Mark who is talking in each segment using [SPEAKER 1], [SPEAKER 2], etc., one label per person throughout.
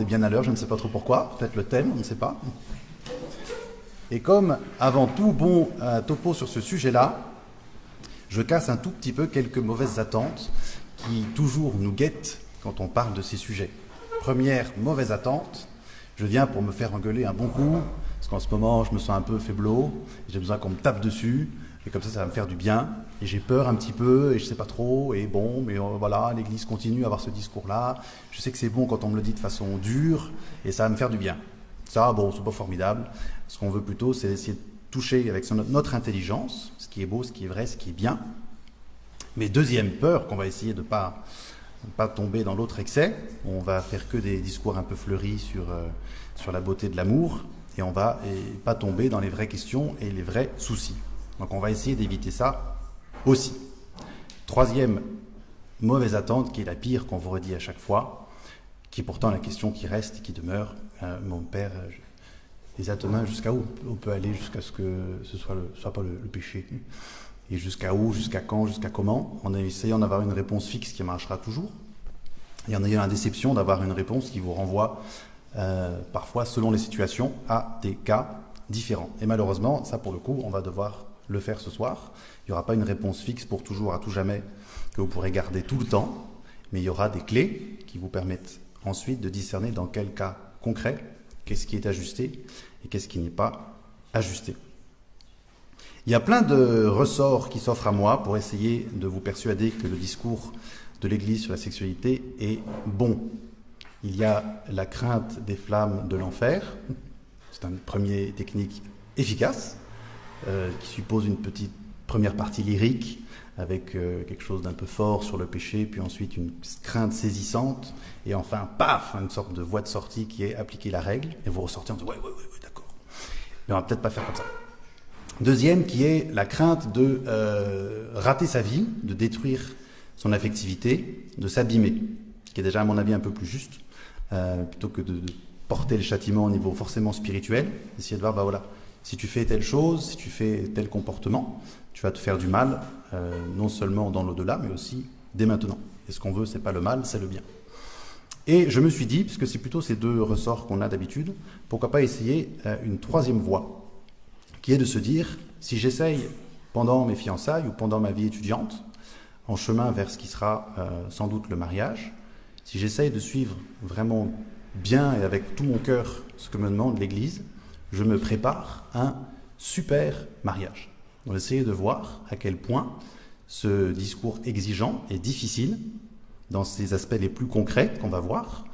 [SPEAKER 1] est bien à l'heure, je ne sais pas trop pourquoi, peut-être le thème, on ne sait pas. Et comme avant tout bon euh, topo sur ce sujet-là, je casse un tout petit peu quelques mauvaises attentes qui toujours nous guettent quand on parle de ces sujets. Première mauvaise attente, je viens pour me faire engueuler un bon coup, parce qu'en ce moment je me sens un peu faiblot, j'ai besoin qu'on me tape dessus, et comme ça ça va me faire du bien, et j'ai peur un petit peu, et je sais pas trop, et bon, mais euh, voilà, l'Église continue à avoir ce discours-là, je sais que c'est bon quand on me le dit de façon dure, et ça va me faire du bien. Ça, bon, c'est pas formidable, ce qu'on veut plutôt, c'est essayer de toucher avec notre intelligence, ce qui est beau, ce qui est vrai, ce qui est bien. Mais deuxième peur qu'on va essayer de ne pas, pas tomber dans l'autre excès, on va faire que des discours un peu fleuris sur, euh, la beauté de l'amour, et on va pas tomber dans les vraies questions et les vrais soucis. Donc on va essayer d'éviter ça aussi. Troisième mauvaise attente, qui est la pire qu'on vous redit à chaque fois, qui est pourtant la question qui reste et qui demeure. Euh, mon père, euh, les atomes jusqu'à où on peut aller jusqu'à ce que ce soit, soit pas le, péché Et jusqu'à où, jusqu'à quand, jusqu'à comment? En essayant d'avoir une réponse fixe qui marchera toujours. Et en ayant la déception d'avoir une réponse qui vous renvoie euh, parfois, selon les situations, à des cas différents. Et malheureusement, ça pour le coup, on va devoir le faire ce soir. Il n'y aura pas une réponse fixe pour toujours, à tout jamais, que vous pourrez garder tout le temps, mais il y aura des clés qui vous permettent ensuite de discerner dans quel cas concret, qu'est-ce qui est ajusté et qu'est-ce qui n'est pas ajusté. Il y a plein de ressorts qui s'offrent à moi pour essayer de vous persuader que le discours de l'Église sur la sexualité est bon. Il y a la crainte des flammes de l'enfer, c'est une première technique efficace, qui suppose une petite première partie lyrique avec euh, quelque chose d'un peu fort sur le péché, puis ensuite une crainte saisissante, et enfin, paf, une sorte de voie de sortie qui est appliquer la règle, et vous ressortez en disant, ouais, ouais, ouais, d'accord. Mais on va peut-être pas faire comme ça. Deuxième, qui est la crainte de euh, rater sa vie, de détruire son affectivité, de s'abîmer, qui est déjà à mon avis un peu plus juste, euh, plutôt que de, de, porter le châtiment au niveau forcément spirituel, essayer de voir, bah voilà, si tu fais telle chose, si tu fais tel comportement, tu vas te faire du mal, euh, non seulement dans l'au-delà, mais aussi dès maintenant. Et ce qu'on veut, c'est pas le mal, c'est le bien. Et je me suis dit, puisque c'est plutôt ces deux ressorts qu'on a d'habitude, pourquoi pas essayer euh, une troisième voie, qui est de se dire, si j'essaye pendant mes fiançailles ou pendant ma vie étudiante, en chemin vers ce qui sera euh, sans doute le mariage, si j'essaye de suivre vraiment bien et avec tout mon cœur ce que me demande l'Église, je me prépare un super mariage. On va essayer de voir à quel point ce discours exigeant et difficile, dans ses aspects les plus concrets qu'on va voir,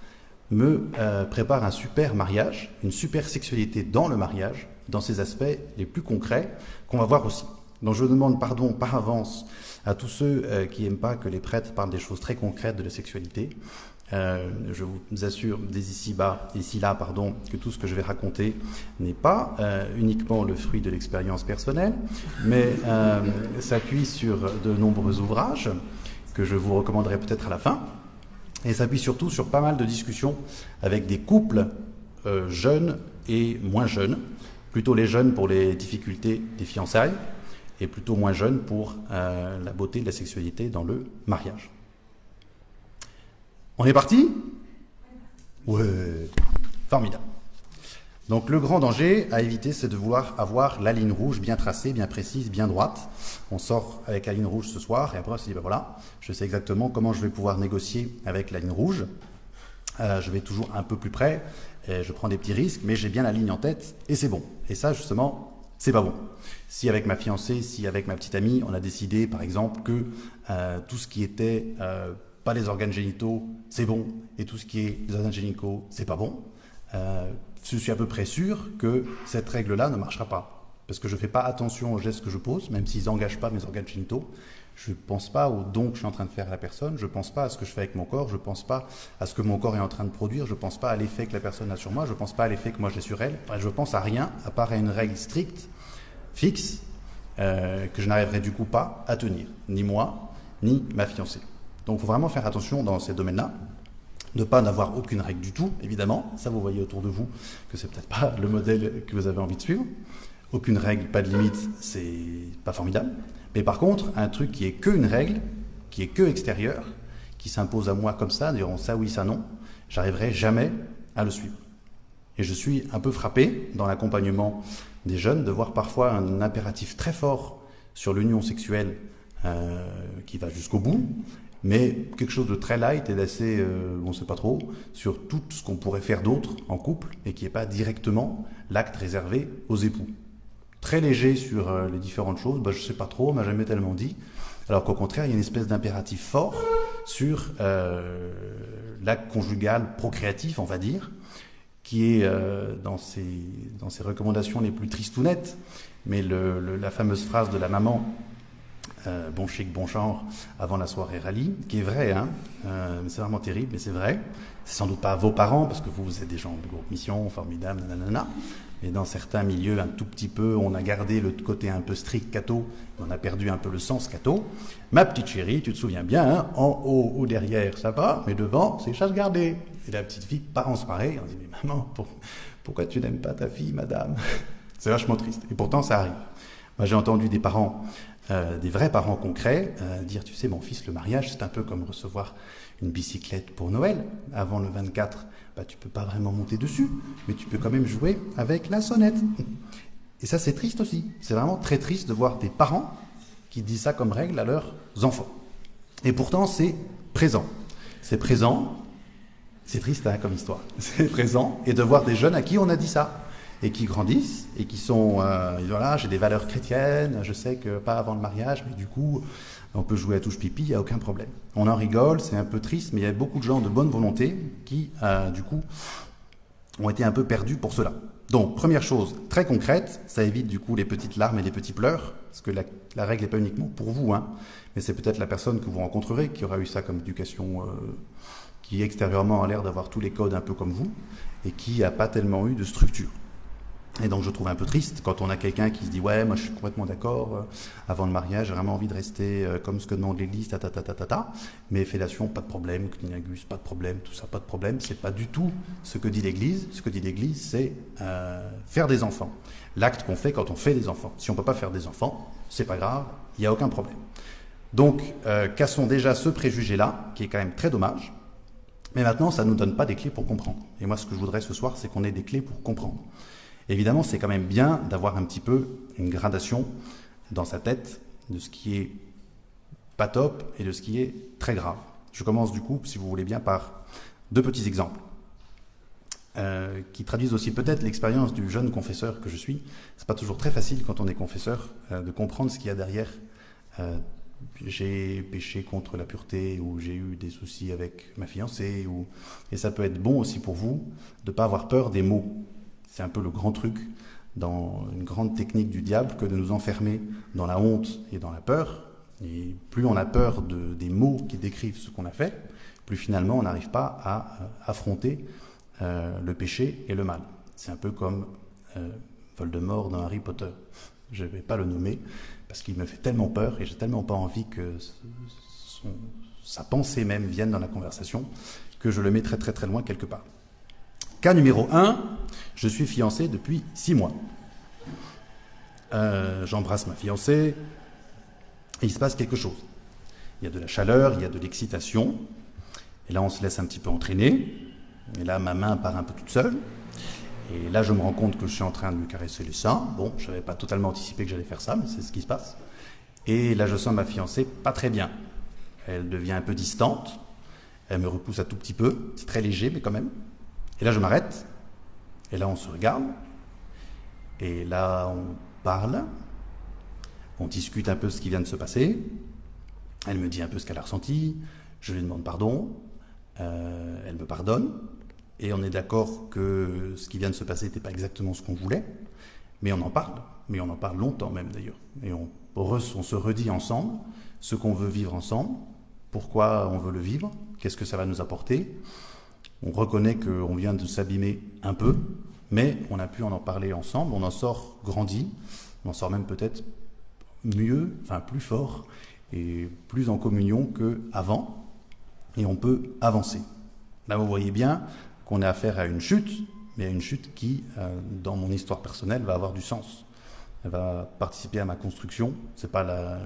[SPEAKER 1] me euh, prépare un super mariage, une super sexualité dans le mariage, dans ses aspects les plus concrets qu'on va voir aussi. Donc je demande pardon par avance à tous ceux euh, qui n'aiment pas que les prêtres parlent des choses très concrètes de la sexualité. Euh, je vous assure dès ici bas, ici là, pardon, que tout ce que je vais raconter n'est pas euh, uniquement le fruit de l'expérience personnelle, mais euh, s'appuie sur de nombreux ouvrages que je vous recommanderai peut-être à la fin, et s'appuie surtout sur pas mal de discussions avec des couples jeunes et moins jeunes, plutôt les jeunes pour les difficultés des fiançailles, et plutôt moins jeunes pour la beauté de la sexualité dans le mariage. On est parti? Ouais, formidable. Donc le grand danger à éviter, c'est de vouloir avoir la ligne rouge bien tracée, bien précise, bien droite. On sort avec la ligne rouge ce soir et après on se dit, ben voilà, je sais exactement comment je vais pouvoir négocier avec la ligne rouge. Euh, je vais toujours un peu plus près, je prends des petits risques, mais j'ai bien la ligne en tête et c'est bon. Et ça, justement, c'est pas bon. Si avec ma fiancée, si avec ma petite amie, on a décidé, par exemple, que euh, tout ce qui était euh, pas les organes génitaux, c'est bon, et tout ce qui est les organes génitaux, c'est pas bon, euh, je suis à peu près sûr que cette règle-là ne marchera pas. Parce que je ne fais pas attention aux gestes que je pose, même s'ils n'engagent pas mes organes génitaux. Je ne pense pas au don que je suis en train de faire à la personne, je ne pense pas à ce que je fais avec mon corps, je ne pense pas à ce que mon corps est en train de produire, je ne pense pas à l'effet que la personne a sur moi, je ne pense pas à l'effet que moi j'ai sur elle. Je pense à rien, à part à une règle stricte, fixe, euh, que je n'arriverai du coup pas à tenir, ni moi, ni ma fiancée. Donc il faut vraiment faire attention dans ces domaines-là, ne pas n'avoir aucune règle du tout, évidemment. Ça, vous voyez autour de vous que c'est peut-être pas le modèle que vous avez envie de suivre. Aucune règle, pas de limite, c'est pas formidable. Mais par contre, un truc qui est que une règle, qui est que extérieur, qui s'impose à moi comme ça, disant ça oui, ça non, j'arriverai jamais à le suivre. Et je suis un peu frappé dans l'accompagnement des jeunes de voir parfois un impératif très fort sur l'union sexuelle euh, qui va jusqu'au bout, mais quelque chose de très light et d'assez, euh, on ne sait pas trop, sur tout ce qu'on pourrait faire d'autre en couple et qui n'est pas directement l'acte réservé aux époux. Très léger sur euh, les différentes choses, bah, je ne sais pas trop, on m'a jamais tellement dit. Alors qu'au contraire, il y a une espèce d'impératif fort sur euh, l'acte conjugal procréatif, on va dire, qui est dans, ses, dans recommandations les plus tristounettes, mais le, la fameuse phrase de la maman euh, bon chic, bon genre, avant la soirée rallye, qui est vrai, hein, euh, c'est vraiment terrible, mais c'est vrai. C'est sans doute pas vos parents, parce que vous, vous êtes des gens de groupe mission, formidables, nanana. Mais dans certains milieux, un tout petit peu, on a gardé le côté un peu strict catho, on a perdu un peu le sens catho. Ma petite chérie, tu te souviens bien, hein, en haut ou derrière, ça va, mais devant, c'est chasse gardée. Et la petite fille part en soirée, on dit, mais maman, pourquoi tu n'aimes pas ta fille, madame? C'est vachement triste. Et pourtant, ça arrive. Moi, j'ai entendu des parents euh, des vrais parents concrets, euh, dire, tu sais, mon fils, le mariage, c'est un peu comme recevoir une bicyclette pour Noël. Avant le 24, bah, tu peux pas vraiment monter dessus, mais tu peux quand même jouer avec la sonnette. Et ça, c'est triste aussi. C'est vraiment très triste de voir des parents qui disent ça comme règle à leurs enfants. Et pourtant, c'est présent. C'est présent. C'est triste hein, comme histoire. C'est présent. Et de voir des jeunes à qui on a dit ça et qui grandissent et qui sont, euh, voilà, j'ai des valeurs chrétiennes, je sais que pas avant le mariage, mais du coup, on peut jouer à touche pipi, il n'y a aucun problème. On en rigole, c'est un peu triste, mais il y a beaucoup de gens de bonne volonté qui, euh, du coup, ont été un peu perdus pour cela. Donc, première chose très concrète, ça évite du coup les petites larmes et les petits pleurs, parce que la, règle n'est pas uniquement pour vous, hein, mais c'est peut-être la personne que vous rencontrerez qui aura eu ça comme éducation, euh, qui extérieurement a l'air d'avoir tous les codes un peu comme vous, et qui n'a pas tellement eu de structure. Et donc je trouve un peu triste quand on a quelqu'un qui se dit ouais moi je suis complètement d'accord euh, avant le mariage j'ai vraiment envie de rester euh, comme ce que demande l'Église ta ta ta ta ta ta. Mais fellation pas de problème clinagus pas de problème tout ça pas de problème. C'est pas du tout ce que dit l'Église. Ce que dit l'Église c'est euh, faire des enfants. L'acte qu'on fait quand on fait des enfants. Si on peut pas faire des enfants c'est pas grave il y a aucun problème. Donc euh, cassons déjà ce préjugé là qui est quand même très dommage. Mais maintenant ça nous donne pas des clés pour comprendre. Et moi ce que je voudrais ce soir c'est qu'on ait des clés pour comprendre Évidemment, c'est quand même bien d'avoir un petit peu une gradation dans sa tête de ce qui est pas top et de ce qui est très grave. Je commence du coup, si vous voulez bien, par deux petits exemples euh, qui traduisent aussi peut-être l'expérience du jeune confesseur que je suis. C'est pas toujours très facile quand on est confesseur euh, de comprendre ce qu'il y a derrière. Euh, j'ai péché contre la pureté ou j'ai eu des soucis avec ma fiancée ou et ça peut être bon aussi pour vous de pas avoir peur des mots c'est un peu le grand truc dans une grande technique du diable que de nous enfermer dans la honte et dans la peur. Et plus on a peur de, des mots qui décrivent ce qu'on a fait, plus finalement on n'arrive pas à euh, affronter euh, le péché et le mal. C'est un peu comme euh, Voldemort dans Harry Potter. Je ne vais pas le nommer parce qu'il me fait tellement peur et j'ai tellement pas envie que sa pensée même vienne dans la conversation que je le mets très très très loin quelque part. Cas numéro 1, je suis fiancé depuis 6 mois. Euh, J'embrasse ma fiancée, et il se passe quelque chose. Il y a de la chaleur, il y a de l'excitation, et là on se laisse un petit peu entraîner, et là ma main part un peu toute seule, et là je me rends compte que je suis en train de lui caresser les seins. Bon, je n'avais pas totalement anticipé que j'allais faire ça, mais c'est ce qui se passe. Et là je sens ma fiancée pas très bien. Elle devient un peu distante, elle me repousse un tout petit peu, c'est très léger mais quand même. Et là, je m'arrête. Et là, on se regarde. Et là, on parle. On discute un peu ce qui vient de se passer. Elle me dit un peu ce qu'elle a ressenti. Je lui demande pardon. Euh, elle me pardonne. Et on est d'accord que ce qui vient de se passer n'était pas exactement ce qu'on voulait. Mais on en parle. Mais on en parle longtemps même d'ailleurs. Et on, on se redit ensemble ce qu'on veut vivre ensemble. Pourquoi on veut le vivre? Qu'est-ce que ça va nous apporter? On reconnaît qu'on vient de s'abîmer un peu, mais on a pu en en parler ensemble, on en sort grandi, on en sort même peut-être mieux, enfin plus fort et plus en communion qu'avant, et on peut avancer. Là, vous voyez bien qu'on a affaire à une chute, mais à une chute qui, euh, dans mon histoire personnelle, va avoir du sens. Elle va participer à ma construction. C'est pas la,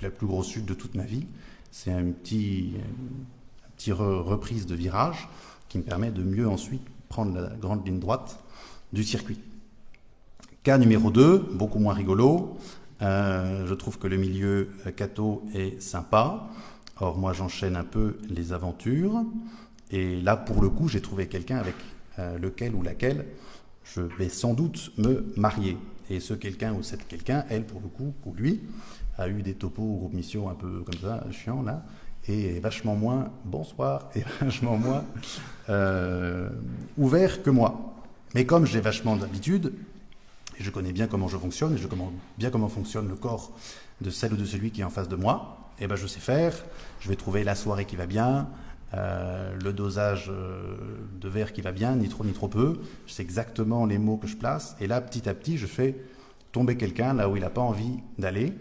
[SPEAKER 1] la, plus grosse chute de toute ma vie. C'est un petit, un petit reprise de virage qui me permet de mieux ensuite prendre la grande ligne droite du circuit. Cas numéro 2, beaucoup moins rigolo. Euh, je trouve que le milieu catho est sympa. Or, moi, j'enchaîne un peu les aventures. Et là, pour le coup, j'ai trouvé quelqu'un avec euh, lequel ou laquelle je vais sans doute me marier. Et ce quelqu'un ou cette quelqu'un, elle, pour le coup, ou lui, a eu des topos ou missions un peu comme ça, chiant là, et vachement moins bonsoir, et vachement moins euh, ouvert que moi. Mais comme j'ai vachement d'habitude, et je connais bien comment je fonctionne, et je connais bien comment fonctionne le corps de celle ou de celui qui est en face de moi, et eh ben je sais faire, je vais trouver la soirée qui va bien, euh, le dosage euh, de verre qui va bien, ni trop ni trop peu. Je sais exactement les mots que je place. Et là, petit à petit, je fais tomber quelqu'un là où il n'a pas envie d'aller.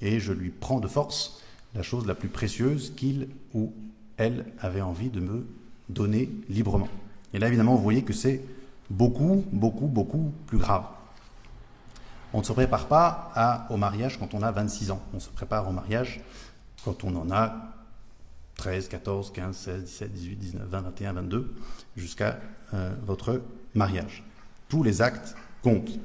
[SPEAKER 1] Et je lui prends de force la chose la plus précieuse qu'il ou elle avait envie de me donner librement. Et là, évidemment, vous voyez que c'est beaucoup, beaucoup, beaucoup plus grave. On ne se prépare pas au mariage quand on a 26 ans. On se prépare au mariage quand on en a 13, 14, 15, 16, 17, 18, 19, 20, 21, 22, jusqu'à euh, votre mariage. Tous les actes comptent.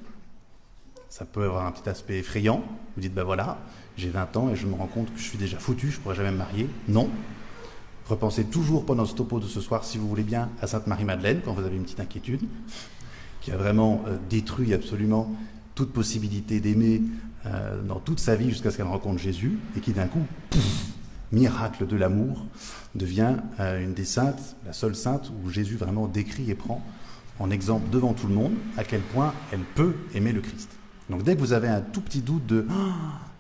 [SPEAKER 1] Ça peut avoir un petit aspect effrayant. Vous dites, ben voilà, j'ai 20 ans et je me rends compte que je suis déjà foutu, je ne pourrai jamais me marier. Non. Repensez toujours pendant ce topo de ce soir, si vous voulez bien, à Sainte-Marie-Madeleine, quand vous avez une petite inquiétude, qui a vraiment euh, détruit absolument toute possibilité d'aimer euh, dans toute sa vie jusqu'à ce qu'elle rencontre Jésus, et qui d'un coup, miracle de l'amour, devient euh, une des saintes, la seule sainte où Jésus vraiment décrit et prend en exemple devant tout le monde à quel point elle peut aimer le Christ. Donc dès que vous avez un tout petit doute de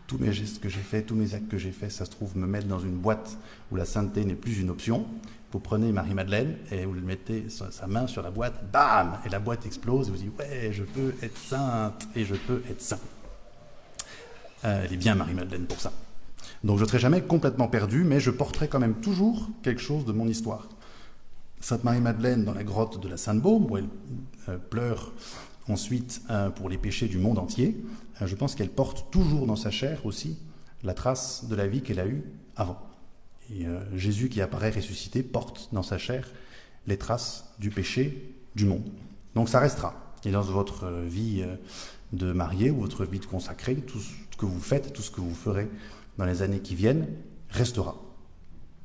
[SPEAKER 1] tous mes gestes que j'ai faits, tous mes actes que j'ai faits, ça se trouve me mettre dans une boîte où la sainteté n'est plus une option, vous prenez Marie-Madeleine et vous mettez sa main sur la boîte, bam Et la boîte explose et vous dites ouais, je peux être sainte et je peux être saint. Euh, elle est bien Marie-Madeleine pour ça. Donc je ne serai jamais complètement perdu, mais je porterai quand même toujours quelque chose de mon histoire. Sainte Marie-Madeleine dans la grotte de la Sainte-Baume, où elle euh, pleure ensuite euh, pour les péchés du monde entier, euh, je pense qu'elle porte toujours dans sa chair aussi la trace de la vie qu'elle a eue avant. Et Jésus qui apparaît ressuscité porte dans sa chair les traces du péché du monde. Donc ça restera. Et dans votre vie de marié ou votre vie de consacré, tout ce que vous faites, tout ce que vous ferez dans les années qui viennent restera.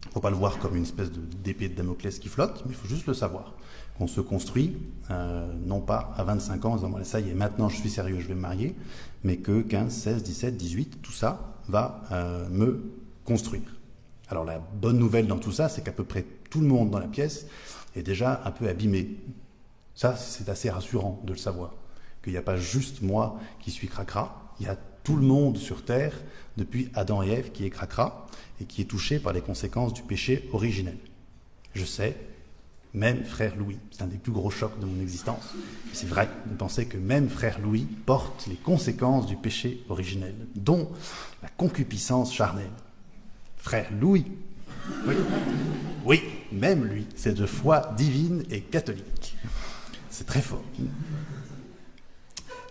[SPEAKER 1] Il ne faut pas le voir comme une espèce d'épée de, Damoclès qui flotte, mais il faut juste le savoir. On se construit, euh, non pas à 25 ans en disant ça y est, maintenant je suis sérieux, je vais me marier, mais que 15, 16, 17, 18, tout ça va euh, me construire. Alors la bonne nouvelle dans tout ça, c'est qu'à peu près tout le monde dans la pièce est déjà un peu abîmé. Ça, c'est assez rassurant de le savoir. Qu'il n'y a pas juste moi qui suis cracra, il y a tout le monde sur Terre, depuis Adam et Ève, qui est cracra et qui est touché par les conséquences du péché originel. Je sais, même frère Louis, c'est un des plus gros chocs de mon existence. C'est vrai de penser que même frère Louis porte les conséquences du péché originel, dont la concupiscence charnelle. Frère Louis, oui, même lui, c'est de foi divine et catholique. C'est très fort.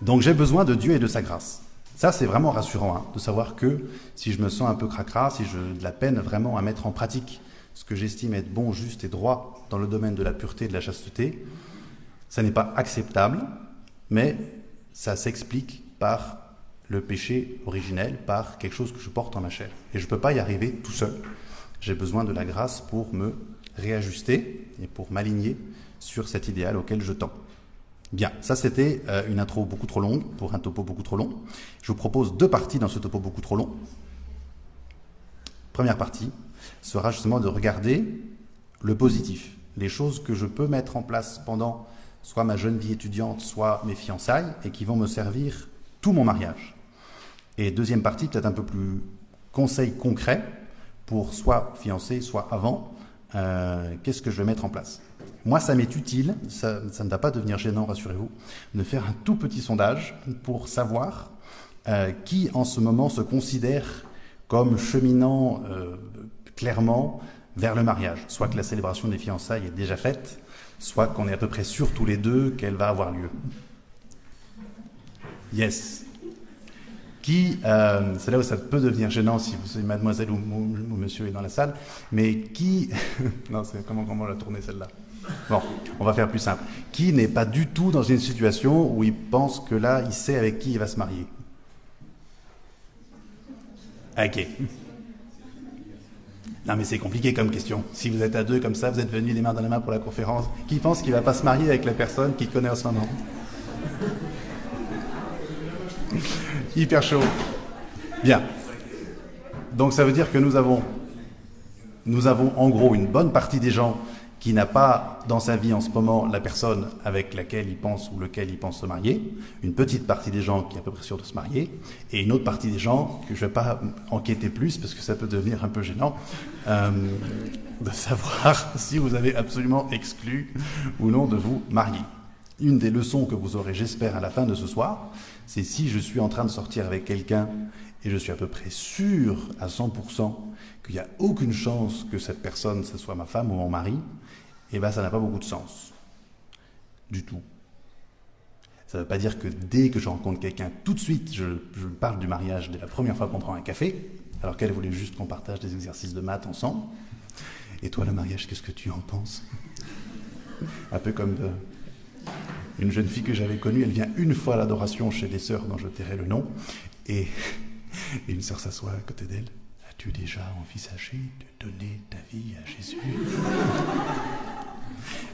[SPEAKER 1] Donc j'ai besoin de Dieu et de sa grâce. Ça, c'est vraiment rassurant hein, de savoir que si je me sens un peu cracra, si j'ai de la peine vraiment à mettre en pratique ce que j'estime être bon, juste et droit dans le domaine de la pureté et de la chasteté, ça n'est pas acceptable, mais ça s'explique par le péché originel, par quelque chose que je porte en ma chair. Et je ne peux pas y arriver tout seul. J'ai besoin de la grâce pour me réajuster et pour m'aligner sur cet idéal auquel je tends. Bien, ça c'était euh, une intro beaucoup trop longue pour un topo beaucoup trop long. Je vous propose deux parties dans ce topo beaucoup trop long. Première partie sera justement de regarder le positif, les choses que je peux mettre en place pendant soit ma jeune vie étudiante, soit mes fiançailles, et qui vont me servir tout mon mariage. Et deuxième partie, peut-être un peu plus conseil concret pour soit fiancé, soit avant, euh, qu'est-ce que je vais mettre en place? Moi, ça m'est utile, ça, ne va pas devenir gênant, rassurez-vous, de faire un tout petit sondage pour savoir euh, qui en ce moment se considère comme cheminant euh, clairement vers le mariage. Soit que la célébration des fiançailles est déjà faite, soit qu'on est à peu près sûr tous les deux qu'elle va avoir lieu. Yes. Qui, euh, c'est là où ça peut devenir gênant si vous savez mademoiselle ou, monsieur est dans la salle, mais qui, non, c'est comment, comment la tourner celle-là? Bon, on va faire plus simple. Qui n'est pas du tout dans une situation où il pense que là, il sait avec qui il va se marier? Ok. Non mais c'est compliqué comme question. Si vous êtes à deux comme ça, vous êtes venus les mains dans la main pour la conférence, qui pense qu'il va pas se marier avec la personne qu'il connaît en ce moment? Hyper chaud. Bien. Donc ça veut dire que nous avons, nous avons en gros une bonne partie des gens qui n'a pas dans sa vie en ce moment la personne avec laquelle il pense ou lequel il pense se marier, une petite partie des gens qui est à peu près sûr de se marier, et une autre partie des gens que je ne vais pas enquêter plus parce que ça peut devenir un peu gênant, euh, de savoir si vous avez absolument exclu ou non de vous marier. Une des leçons que vous aurez, j'espère, à la fin de ce soir, c'est si je suis en train de sortir avec quelqu'un et je suis à peu près sûr à 100% qu'il n'y a aucune chance que cette personne, ce soit ma femme ou mon mari, eh bien ça n'a pas beaucoup de sens. Du tout. Ça ne veut pas dire que dès que je rencontre quelqu'un, tout de suite, je, parle du mariage dès la première fois qu'on prend un café, alors qu'elle voulait juste qu'on partage des exercices de maths ensemble. Et toi, le mariage, qu'est-ce que tu en penses? Un peu comme euh, une jeune fille que j'avais connue, elle vient une fois à l'adoration chez les sœurs dont je tairai le nom, et, et une sœur s'assoit à côté d'elle. As-tu déjà envisagé de donner ta vie à Jésus?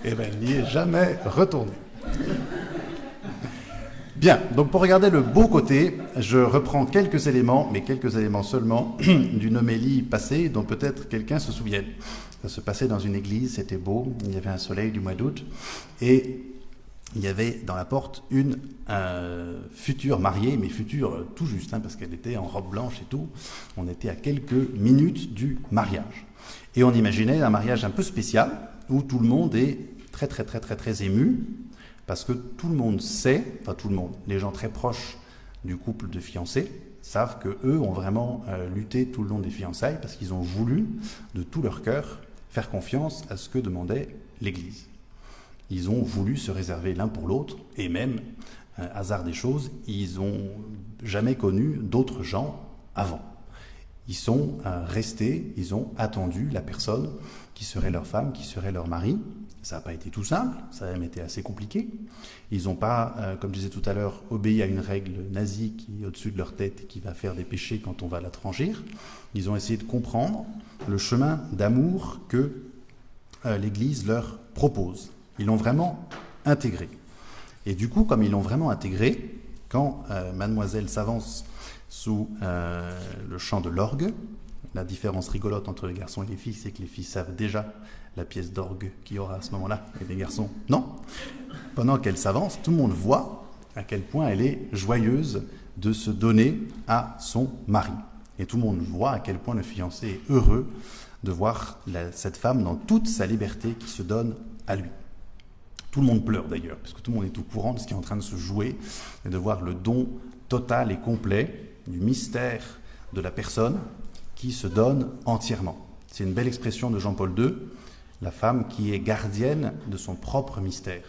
[SPEAKER 1] Eh bien, elle n'y est jamais retournée. Bien, donc pour regarder le beau côté, je reprends quelques éléments, mais quelques éléments seulement, d'une homélie passée dont peut-être quelqu'un se souvienne. Ça se passait dans une église, c'était beau, il y avait un soleil du mois d'août, et il y avait dans la porte une euh, future mariée, mais future tout juste, hein, parce qu'elle était en robe blanche et tout. On était à quelques minutes du mariage. Et on imaginait un mariage un peu spécial, où tout le monde est très très très très très ému, parce que tout le monde sait, enfin tout le monde, les gens très proches du couple de fiancés savent que eux ont vraiment euh, lutté tout le long des fiançailles parce qu'ils ont voulu de tout leur cœur faire confiance à ce que demandait l'Église. Ils ont voulu se réserver l'un pour l'autre et même, euh, hasard des choses, ils n'ont jamais connu d'autres gens avant. Ils sont euh, restés, ils ont attendu la personne qui serait leur femme, qui serait leur mari. Ça n'a pas été tout simple, ça a même été assez compliqué. Ils n'ont pas, euh, comme je disais tout à l'heure, obéi à une règle nazie qui est au-dessus de leur tête et qui va faire des péchés quand on va la tranchir. Ils ont essayé de comprendre le chemin d'amour que euh, l'Église leur propose. Ils l'ont vraiment intégré. Et du coup, comme ils l'ont vraiment intégré, quand mademoiselle s'avance sous euh, le chant de l'orgue. La différence rigolote entre les garçons et les filles, c'est que les filles savent déjà la pièce d'orgue qu'il y aura à ce moment-là, et les garçons, non. Pendant qu'elle s'avance, tout le monde voit à quel point elle est joyeuse de se donner à son mari. Et tout le monde voit à quel point le fiancé est heureux de voir cette femme dans toute sa liberté qui se donne à lui. Tout le monde pleure d'ailleurs, parce que tout le monde est au courant de ce qui est en train de se jouer, et de voir le don total et complet du mystère de la personne qui se donne entièrement. C'est une belle expression de Jean-Paul II, la femme qui est gardienne de son propre mystère.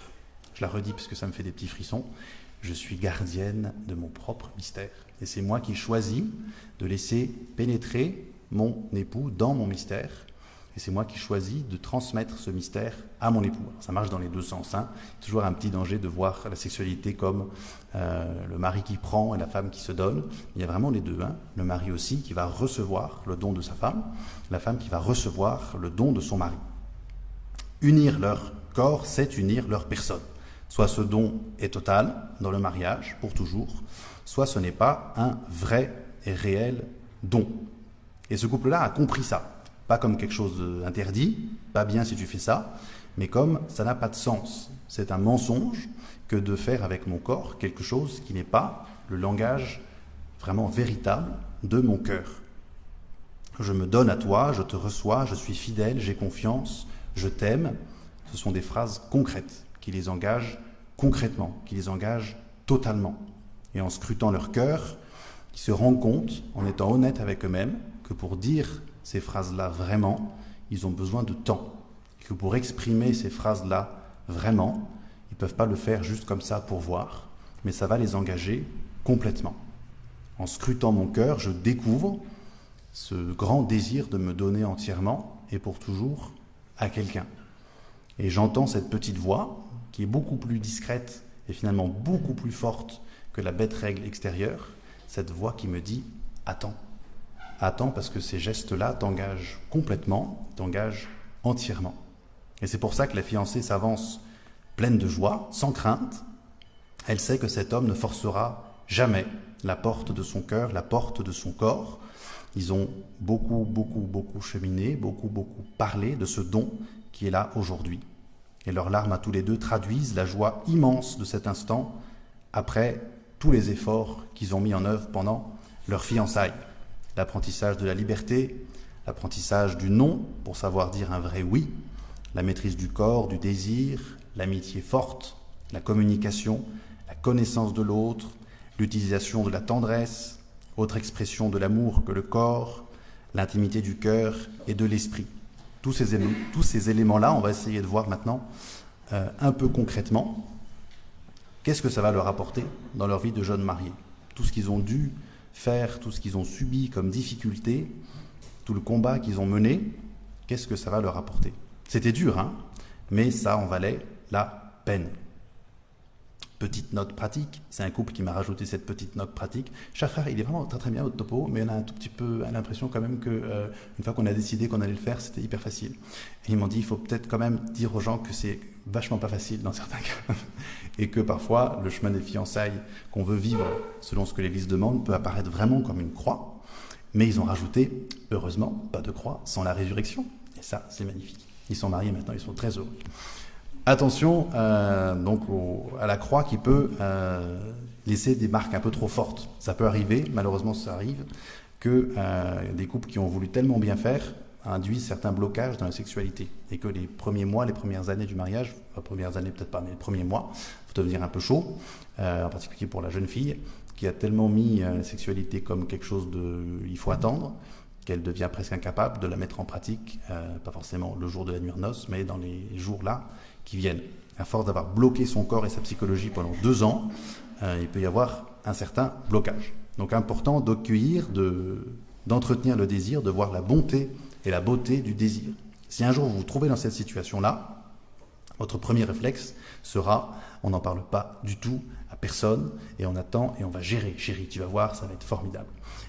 [SPEAKER 1] Je la redis parce que ça me fait des petits frissons. Je suis gardienne de mon propre mystère. Et c'est moi qui choisis de laisser pénétrer mon époux dans mon mystère et c'est moi qui choisis de transmettre ce mystère à mon époux. ça marche dans les deux sens. Hein. Toujours un petit danger de voir la sexualité comme euh, le mari qui prend et la femme qui se donne. Il y a vraiment les deux. Hein. Le mari aussi qui va recevoir le don de sa femme, la femme qui va recevoir le don de son mari. Unir leur corps, c'est unir leur personne. Soit ce don est total dans le mariage, pour toujours, soit ce n'est pas un vrai et réel don. Et ce couple-là a compris ça pas comme quelque chose d'interdit, pas bien si tu fais ça, mais comme ça n'a pas de sens. C'est un mensonge que de faire avec mon corps quelque chose qui n'est pas le langage vraiment véritable de mon cœur. Je me donne à toi, je te reçois, je suis fidèle, j'ai confiance, je t'aime. Ce sont des phrases concrètes qui les engagent concrètement, qui les engagent totalement. Et en scrutant leur cœur, ils se rendent compte, en étant honnêtes avec eux-mêmes, que pour dire ces phrases-là vraiment, ils ont besoin de temps. Et que pour exprimer ces phrases-là vraiment, ils ne peuvent pas le faire juste comme ça pour voir, mais ça va les engager complètement. En scrutant mon cœur, je découvre ce grand désir de me donner entièrement et pour toujours à quelqu'un. Et j'entends cette petite voix, qui est beaucoup plus discrète et finalement beaucoup plus forte que la bête règle extérieure, cette voix qui me dit Attends. Attends parce que ces gestes-là t'engagent complètement, t'engagent entièrement. Et c'est pour ça que la fiancée s'avance pleine de joie, sans crainte. Elle sait que cet homme ne forcera jamais la porte de son cœur, la porte de son corps. Ils ont beaucoup, beaucoup, beaucoup cheminé, beaucoup, beaucoup parlé de ce don qui est là aujourd'hui. Et leurs larmes à tous les deux traduisent la joie immense de cet instant après tous les efforts qu'ils ont mis en œuvre pendant leur fiançailles. L'apprentissage de la liberté, l'apprentissage du non pour savoir dire un vrai oui, la maîtrise du corps, du désir, l'amitié forte, la communication, la connaissance de l'autre, l'utilisation de la tendresse, autre expression de l'amour que le corps, l'intimité du cœur et de l'esprit. Tous ces, tous ces éléments-là, on va essayer de voir maintenant euh, un peu concrètement qu'est-ce que ça va leur apporter dans leur vie de jeunes mariés? Tout ce qu'ils ont dû faire, tout ce qu'ils ont subi comme difficulté, tout le combat qu'ils ont mené, qu'est-ce que ça va leur apporter? C'était dur, hein? Mais ça en valait la peine. Petite note pratique, c'est un couple qui m'a rajouté cette petite note pratique. frère, il est vraiment très très bien au topo, mais on a un tout petit peu l'impression quand même que euh, une fois qu'on a décidé qu'on allait le faire, c'était hyper facile. Et ils m'ont dit, il faut peut-être quand même dire aux gens que c'est vachement pas facile dans certains cas, et que parfois le chemin des fiançailles qu'on veut vivre selon ce que l'Église demande peut apparaître vraiment comme une croix. Mais ils ont rajouté, heureusement, pas de croix sans la résurrection. Et ça, c'est magnifique. Ils sont mariés maintenant, ils sont très heureux. Attention euh, donc à la croix qui peut euh, laisser des marques un peu trop fortes. Ça peut arriver, malheureusement ça arrive, que euh, des couples qui ont voulu tellement bien faire induisent certains blocages dans la sexualité et que les premiers mois, les premières années du mariage, les premières années peut-être pas, mais les premiers mois, faut devenir un peu chaud, en particulier pour la jeune fille qui a tellement mis la sexualité comme quelque chose de, il faut attendre qu'elle devient presque incapable de la mettre en pratique, pas forcément le jour de la nuit en noces, mais dans les jours là qui viennent. À force d'avoir bloqué son corps et sa psychologie pendant deux ans, euh, il peut y avoir un certain blocage. Donc important d'accueillir, d'entretenir le désir, de voir la bonté et la beauté du désir. Si un jour vous vous trouvez dans cette situation-là, votre premier réflexe sera on n'en parle pas du tout à personne et on attend et on va gérer. Chérie, tu vas voir, ça va être formidable.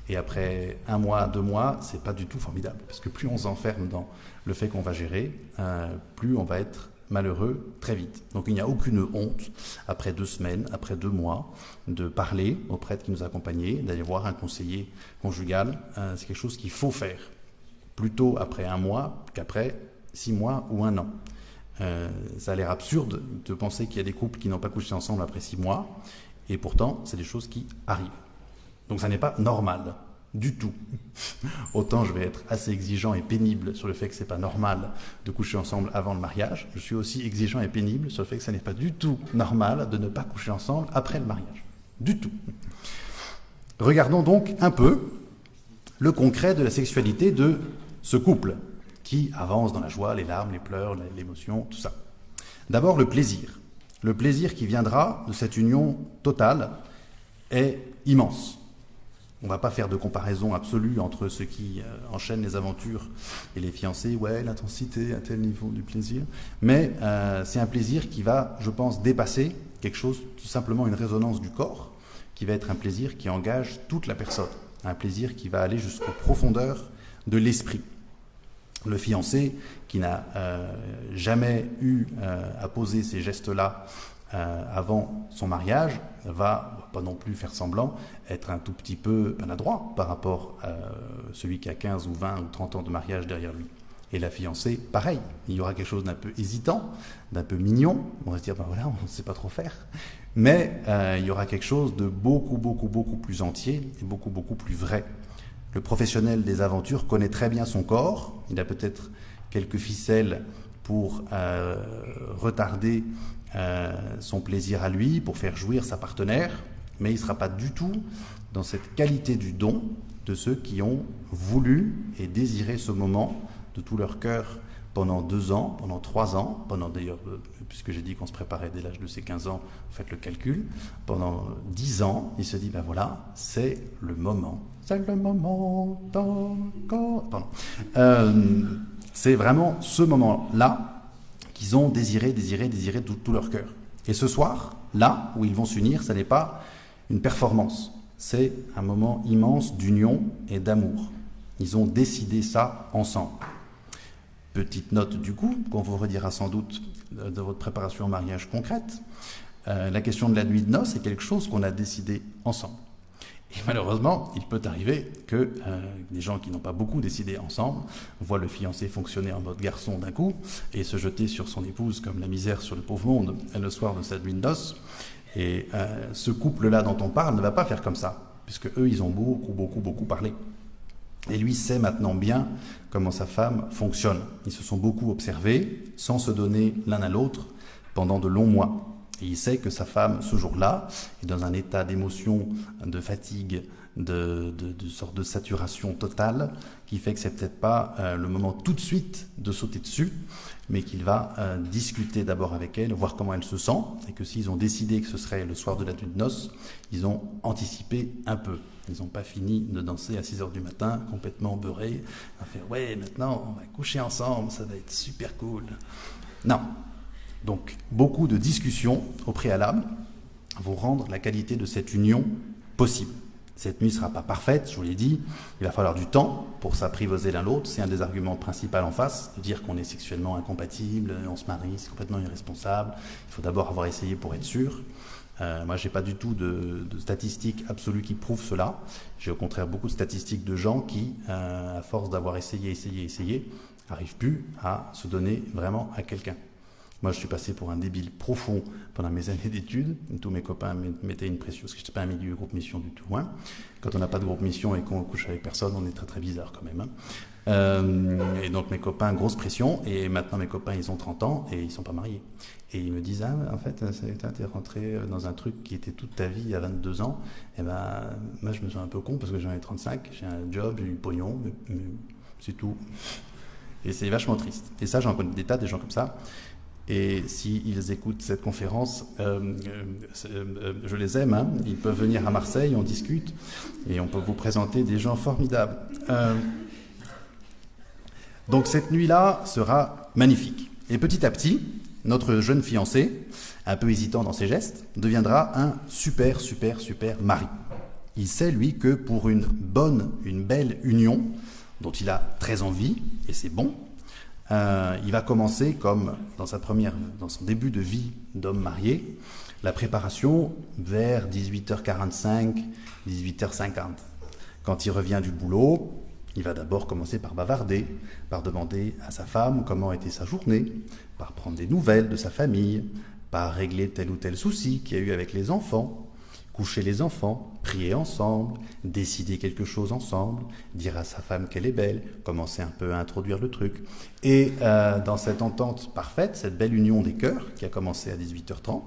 [SPEAKER 1] Et après un mois, deux mois, c'est pas du tout formidable parce que plus on s'enferme dans le fait qu'on va gérer, euh, plus on va être malheureux très vite. Donc il n'y a aucune honte, après deux semaines, après deux mois, de parler au prêtre qui nous accompagnait, d'aller voir un conseiller conjugal. Euh, c'est quelque chose qu'il faut faire, plutôt après un mois qu'après six mois ou un an. Euh, ça a l'air absurde de penser qu'il y a des couples qui n'ont pas couché ensemble après six mois, et pourtant, c'est des choses qui arrivent. Donc ça n'est pas normal du tout. Autant je vais être assez exigeant et pénible sur le fait que c'est pas normal de coucher ensemble avant le mariage, je suis aussi exigeant et pénible sur le fait que ce n'est pas du tout normal de ne pas coucher ensemble après le mariage. Du tout. Regardons donc un peu le concret de la sexualité de ce couple qui avance dans la joie, les larmes, les pleurs, l'émotion, tout ça. D'abord le plaisir. Le plaisir qui viendra de cette union totale est immense. On va pas faire de comparaison absolue entre ceux qui euh, enchaînent les aventures et les fiancés. Ouais, l'intensité à tel niveau du plaisir. Mais euh, c'est un plaisir qui va, je pense, dépasser quelque chose, tout simplement une résonance du corps, qui va être un plaisir qui engage toute la personne. Un plaisir qui va aller jusqu'aux profondeurs de l'esprit. Le fiancé, qui n'a euh, jamais eu à poser ces gestes-là avant son mariage, va pas non plus faire semblant être un tout petit peu maladroit par rapport à celui qui a 15 ou 20 ou 30 ans de mariage derrière lui. Et la fiancée, pareil, il y aura quelque chose d'un peu hésitant, d'un peu mignon, on va se dire, ben voilà, on ne sait pas trop faire, mais euh, il y aura quelque chose de beaucoup, beaucoup, beaucoup plus entier et beaucoup, beaucoup plus vrai. Le professionnel des aventures connaît très bien son corps, il a peut-être quelques ficelles pour euh, retarder euh, son plaisir à lui, pour faire jouir sa partenaire, mais il ne sera pas du tout dans cette qualité du don de ceux qui ont voulu et désiré ce moment de tout leur cœur pendant deux ans, pendant trois ans, pendant d'ailleurs, euh, puisque j'ai dit qu'on se préparait dès l'âge de ses 15 ans, faites le calcul, pendant dix ans, il se dit, ben voilà, c'est le moment. C'est le moment Pardon. Euh, c'est vraiment ce moment-là qu'ils ont désiré, désiré, désiré de tout leur cœur. Et ce soir, là où ils vont s'unir, ce n'est pas une performance, c'est un moment immense d'union et d'amour. Ils ont décidé ça ensemble. Petite note du coup, qu'on vous redira sans doute de votre préparation au mariage concrète. Euh, la question de la nuit de noces est quelque chose qu'on a décidé ensemble. Et malheureusement, il peut arriver que euh, des gens qui n'ont pas beaucoup décidé ensemble voient le fiancé fonctionner en mode garçon d'un coup et se jeter sur son épouse comme la misère sur le pauvre monde le soir de cette de noces. Et euh, ce couple-là dont on parle ne va pas faire comme ça, puisque eux, ils ont beaucoup, beaucoup, beaucoup parlé. Et lui sait maintenant bien comment sa femme fonctionne. Ils se sont beaucoup observés, sans se donner l'un à l'autre, pendant de longs mois. Et il sait que sa femme, ce jour-là, est dans un état d'émotion, de fatigue, de, de, sorte de saturation totale, qui fait que c'est peut-être pas euh, le moment tout de suite de sauter dessus, mais qu'il va euh, discuter d'abord avec elle, voir comment elle se sent, et que s'ils ont décidé que ce serait le soir de la nuit de noces, ils ont anticipé un peu. Ils n'ont pas fini de danser à 6 heures du matin, complètement beurrés, à faire ouais, maintenant on va coucher ensemble, ça va être super cool. Non. Donc beaucoup de discussions au préalable vont rendre la qualité de cette union possible. Cette nuit ne sera pas parfaite, je vous l'ai dit. Il va falloir du temps pour s'apprivoiser l'un l'autre. C'est un des arguments principaux en face, de dire qu'on est sexuellement incompatible, on se marie, c'est complètement irresponsable. Il faut d'abord avoir essayé pour être sûr. Euh, moi, j'ai pas du tout de, statistiques absolues qui prouvent cela. J'ai au contraire beaucoup de statistiques de gens qui, euh, à force d'avoir essayé, essayé, essayé, n'arrivent plus à se donner vraiment à quelqu'un. Moi, je suis passé pour un débile profond pendant mes années d'études. Tous mes copains mettaient une pression, parce que je n'étais pas un milieu groupe mission du tout. Hein. Quand on n'a pas de groupe mission et qu'on couche avec personne, on est très très bizarre quand même. Hein. Euh, et donc mes copains, grosse pression. Et maintenant, mes copains, ils ont 30 ans et ils sont pas mariés. Et ils me disent, ah, en fait, es rentré dans un truc qui était toute ta vie à 22 ans. Et ben, moi, je me sens un peu con parce que j'en ai 35, j'ai un job, j'ai du pognon, mais c'est tout. Et c'est vachement triste. Et ça, j'en connais des tas, des gens comme ça. Et s'ils écoutent cette conférence, euh, euh, euh, je les aime. Hein. Ils peuvent venir à Marseille, on discute, et on peut vous présenter des gens formidables. donc cette nuit-là sera magnifique. Et petit à petit, notre jeune fiancé, un peu hésitant dans ses gestes, deviendra un super, super, super mari. Il sait, lui, que pour une bonne, une belle union, dont il a très envie, et c'est bon, euh, il va commencer comme dans sa première, dans son début de vie d'homme marié, la préparation vers 18h45, 18h50. Quand il revient du boulot, il va d'abord commencer par bavarder, par demander à sa femme comment était sa journée, par prendre des nouvelles de sa famille, par régler tel ou tel souci qu'il y a eu avec les enfants, coucher les enfants, prier ensemble, décider quelque chose ensemble, dire à sa femme qu'elle est belle, commencer un peu à introduire le truc. Et euh, dans cette entente parfaite, cette belle union des cœurs, qui a commencé à 18h30,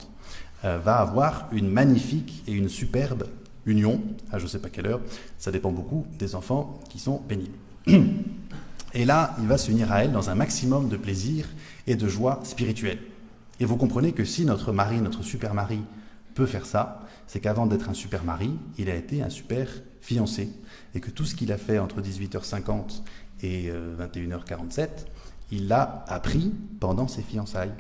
[SPEAKER 1] euh, va avoir une magnifique et une superbe union, à je ne sais pas quelle heure, ça dépend beaucoup des enfants qui sont pénibles. Et là, il va s'unir à elle dans un maximum de plaisir et de joie spirituelle. Et vous comprenez que si notre mari, notre super mari, peut faire ça, c'est qu'avant d'être un super mari, il a été un super fiancé. Et que tout ce qu'il a fait entre 18h50 et 21h47, euh, il l'a appris pendant ses fiançailles.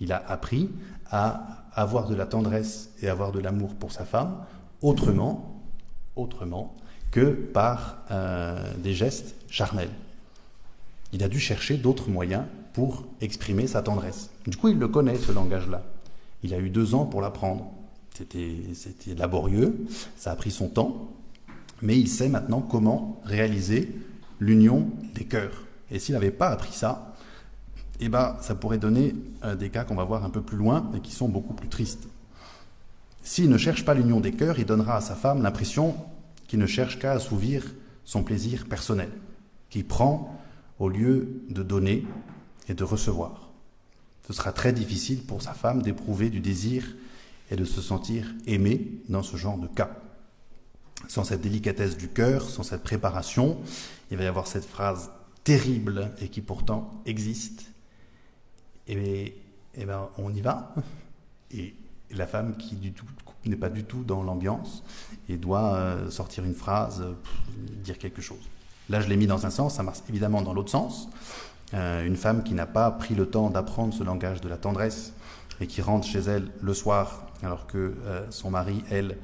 [SPEAKER 1] Il a appris à avoir de la tendresse et avoir de l'amour pour sa femme autrement, autrement que par euh, des gestes charnels. Il a dû chercher d'autres moyens pour exprimer sa tendresse. Du coup, il le connaît, ce langage-là. Il a eu deux ans pour l'apprendre. C'était laborieux, ça a pris son temps, mais il sait maintenant comment réaliser l'union des cœurs. Et s'il n'avait pas appris ça, eh ben, ça pourrait donner euh, des cas qu'on va voir un peu plus loin et qui sont beaucoup plus tristes. S'il ne cherche pas l'union des cœurs, il donnera à sa femme l'impression qu'il ne cherche qu'à assouvir son plaisir personnel, qu'il prend au lieu de donner et de recevoir. Ce sera très difficile pour sa femme d'éprouver du désir et de se sentir aimé dans ce genre de cas. Sans cette délicatesse du cœur, sans cette préparation, il va y avoir cette phrase terrible et qui pourtant existe. Et, et ben on y va. Et la femme qui n'est pas du tout dans l'ambiance et doit euh, sortir une phrase, dire quelque chose. Là, je l'ai mis dans un sens, ça marche évidemment dans l'autre sens. Euh, une femme qui n'a pas pris le temps d'apprendre ce langage de la tendresse et qui rentre chez elle le soir alors que euh, son mari, elle,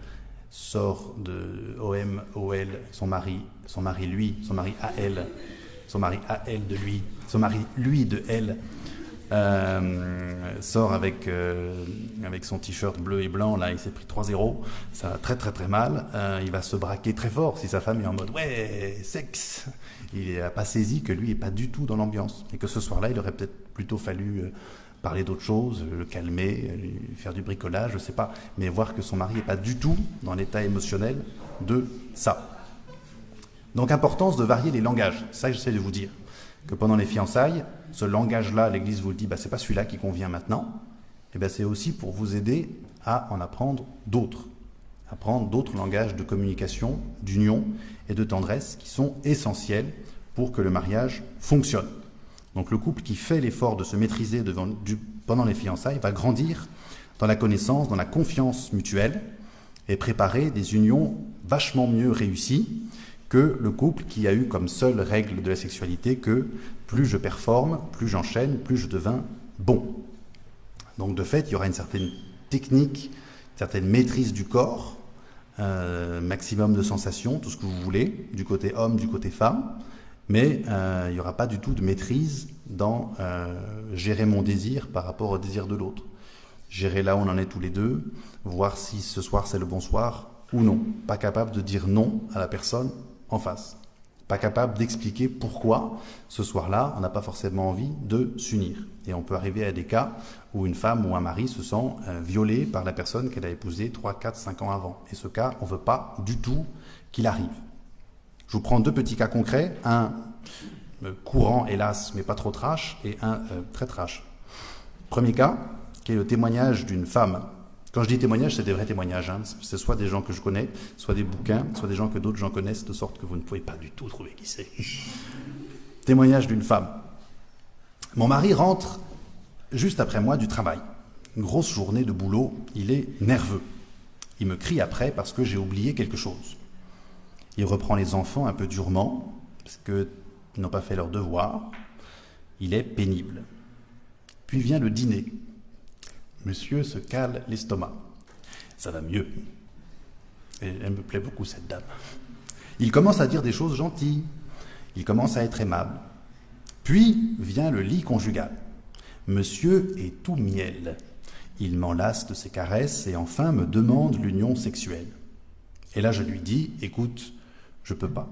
[SPEAKER 1] sort de OM, OL, son mari, son mari lui, son mari à elle, son mari à elle de lui, son mari lui de elle, euh, sort avec, euh, avec son t-shirt bleu et blanc, là il s'est pris 3-0, ça va très très très mal, il va se braquer très fort si sa femme est en mode ouais, sexe, il n'a pas saisi que lui n'est pas du tout dans l'ambiance, et que ce soir-là il aurait peut-être plutôt fallu parler d'autre chose, le calmer, faire du bricolage, je sais pas, mais voir que son mari n'est pas du tout dans l'état émotionnel de ça. Donc importance de varier les langages, ça j'essaie de vous dire. Que pendant les fiançailles, ce langage-là, l'Église vous le dit, bah, c'est pas celui-là qui convient maintenant, et ben c'est aussi pour vous aider à en apprendre d'autres, apprendre d'autres langages de communication, d'union et de tendresse qui sont essentiels pour que le mariage fonctionne. Donc le couple qui fait l'effort de se maîtriser pendant les fiançailles va grandir dans la connaissance, dans la confiance mutuelle et préparer des unions vachement mieux réussies que le couple qui a eu comme seule règle de la sexualité que plus je performe, plus j'enchaîne, plus je deviens bon. Donc de fait, il y aura une certaine technique, une certaine maîtrise du corps, euh, maximum de sensations, tout ce que vous voulez, du côté homme, du côté femme, mais euh, il n'y aura pas du tout de maîtrise dans euh, gérer mon désir par rapport au désir de l'autre. Gérer là où on en est tous les deux, voir si ce soir c'est le bon soir ou non. Pas capable de dire non à la personne en face. Pas capable d'expliquer pourquoi ce soir-là, on n'a pas forcément envie de s'unir. Et on peut arriver à des cas où une femme ou un mari se sent euh, violé par la personne qu'elle a épousée 3, 4, 5 ans avant. Et ce cas, on ne veut pas du tout qu'il arrive. Je vous prends deux petits cas concrets, un euh, courant hélas, mais pas trop trash, et un euh, très trash. Premier cas, qui est le témoignage d'une femme. Quand je dis témoignage, c'est des vrais témoignages. Hein. C'est soit des gens que je connais, soit des bouquins, soit des gens que d'autres gens connaissent, de sorte que vous ne pouvez pas du tout trouver qui c'est. témoignage d'une femme. Mon mari rentre juste après moi du travail. Une grosse journée de boulot, il est nerveux. Il me crie après parce que j'ai oublié quelque chose. Il reprend les enfants un peu durement, parce qu'ils n'ont pas fait leur devoir. Il est pénible. Puis vient le dîner. Monsieur se cale l'estomac. Ça va mieux. Et elle me plaît beaucoup, cette dame. Il commence à dire des choses gentilles. Il commence à être aimable. Puis vient le lit conjugal. Monsieur est tout miel. Il m'enlace de ses caresses et enfin me demande l'union sexuelle. Et là, je lui dis, écoute, je peux pas.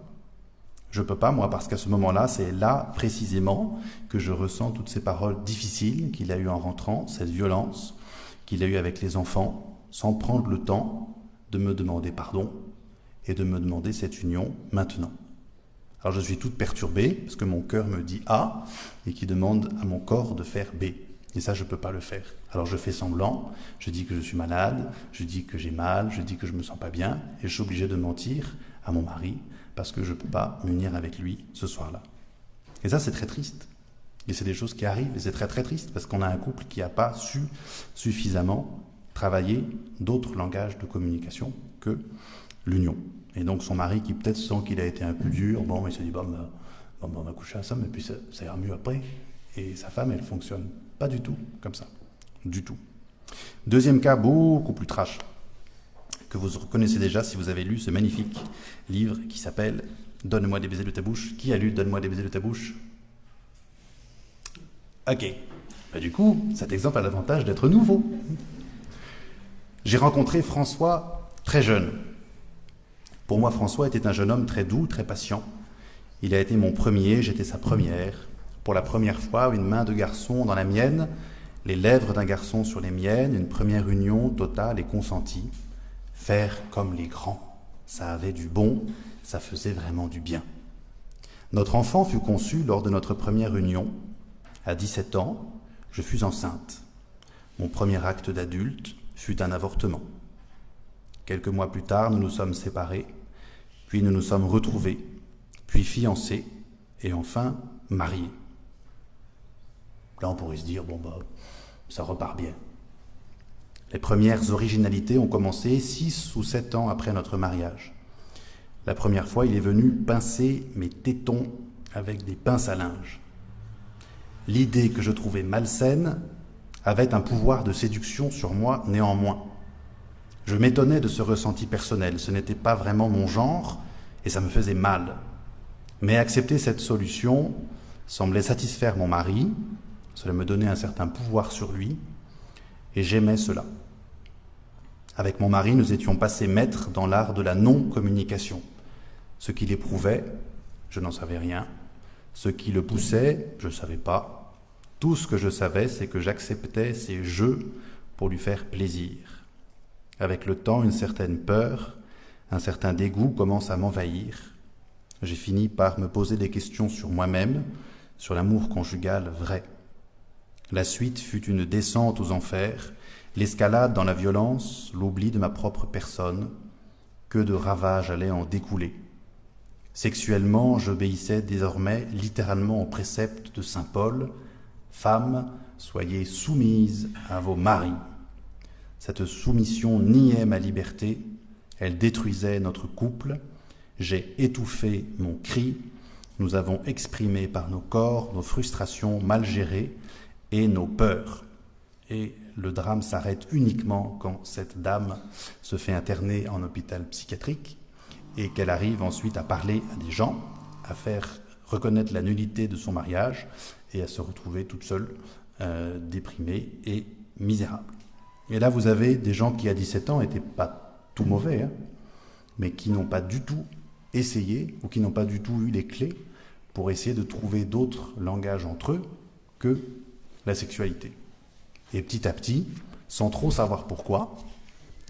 [SPEAKER 1] Je peux pas, moi, parce qu'à ce moment-là, c'est là, précisément, que je ressens toutes ces paroles difficiles qu'il a eues en rentrant, cette violence qu'il a eue avec les enfants, sans prendre le temps de me demander pardon et de me demander cette union maintenant. Alors je suis toute perturbée, parce que mon cœur me dit A, et qui demande à mon corps de faire B. Et ça, je ne peux pas le faire. Alors je fais semblant, je dis que je suis malade, je dis que j'ai mal, je dis que je me sens pas bien, et je suis obligé de mentir à mon mari parce que je ne peux pas m'unir avec lui ce soir-là. Et ça, c'est très triste. Et c'est des choses qui arrivent, et c'est très très triste, parce qu'on a un couple qui n'a pas su suffisamment travailler d'autres langages de communication que l'union. Et donc son mari, qui peut-être sent qu'il a été un peu dur, bon, il se dit, bon, ben, bon, ben, on va coucher ensemble, et puis ça, ça ira mieux après. Et sa femme, elle fonctionne pas du tout comme ça. Du tout. Deuxième cas, beaucoup plus trash que vous reconnaissez déjà si vous avez lu ce magnifique livre qui s'appelle Donne-moi des baisers de ta bouche. Qui a lu Donne-moi des baisers de ta bouche? Ok. Bah, du coup, cet exemple a l'avantage d'être nouveau. J'ai rencontré François très jeune. Pour moi, François était un jeune homme très doux, très patient. Il a été mon premier, j'étais sa première. Pour la première fois, une main de garçon dans la mienne, les lèvres d'un garçon sur les miennes, une première union totale et consentie. Faire comme les grands, ça avait du bon, ça faisait vraiment du bien. Notre enfant fut conçu lors de notre première union. À 17 ans, je fus enceinte. Mon premier acte d'adulte fut un avortement. Quelques mois plus tard, nous nous sommes séparés, puis nous nous sommes retrouvés, puis fiancés, et enfin mariés. Là, on pourrait se dire, bon, bah, ça repart bien. Les premières originalités ont commencé six ou sept ans après notre mariage. La première fois, il est venu pincer mes tétons avec des pinces à linge. l'idée que je trouvais malsaine avait un pouvoir de séduction sur moi néanmoins. Je m'étonnais de ce ressenti personnel, ce n'était pas vraiment mon genre et ça me faisait mal. Mais accepter cette solution semblait satisfaire mon mari, cela me donnait un certain pouvoir sur lui, et j'aimais cela. Avec mon mari, nous étions passés maîtres dans l'art de la non-communication. Ce qu'il éprouvait, je n'en savais rien. Ce qui le poussait, je ne savais pas. Tout ce que je savais, c'est que j'acceptais ses jeux pour lui faire plaisir. Avec le temps, une certaine peur, un certain dégoût commence à m'envahir. J'ai fini par me poser des questions sur moi-même, sur l'amour conjugal vrai. La suite fut une descente aux enfers, l'escalade dans la violence, l'oubli de ma propre personne. Que de ravages allaient en découler. Sexuellement, j'obéissais désormais littéralement au précepte de Saint Paul Femmes, soyez soumises à vos maris. Cette soumission niait ma liberté, elle détruisait notre couple. J'ai étouffé mon cri, nous avons exprimé par nos corps nos frustrations mal gérées et nos peurs. Et le drame s'arrête uniquement quand cette dame se fait interner en hôpital psychiatrique et qu'elle arrive ensuite à parler à des gens, à faire reconnaître la nullité de son mariage et à se retrouver toute seule, euh, déprimée et misérable. Et là, vous avez des gens qui, à 17 ans, n'étaient pas tout mauvais, hein, mais qui n'ont pas du tout essayé ou qui n'ont pas du tout eu les clés pour essayer de trouver d'autres langages entre eux que la sexualité. Et petit à petit, sans trop savoir pourquoi,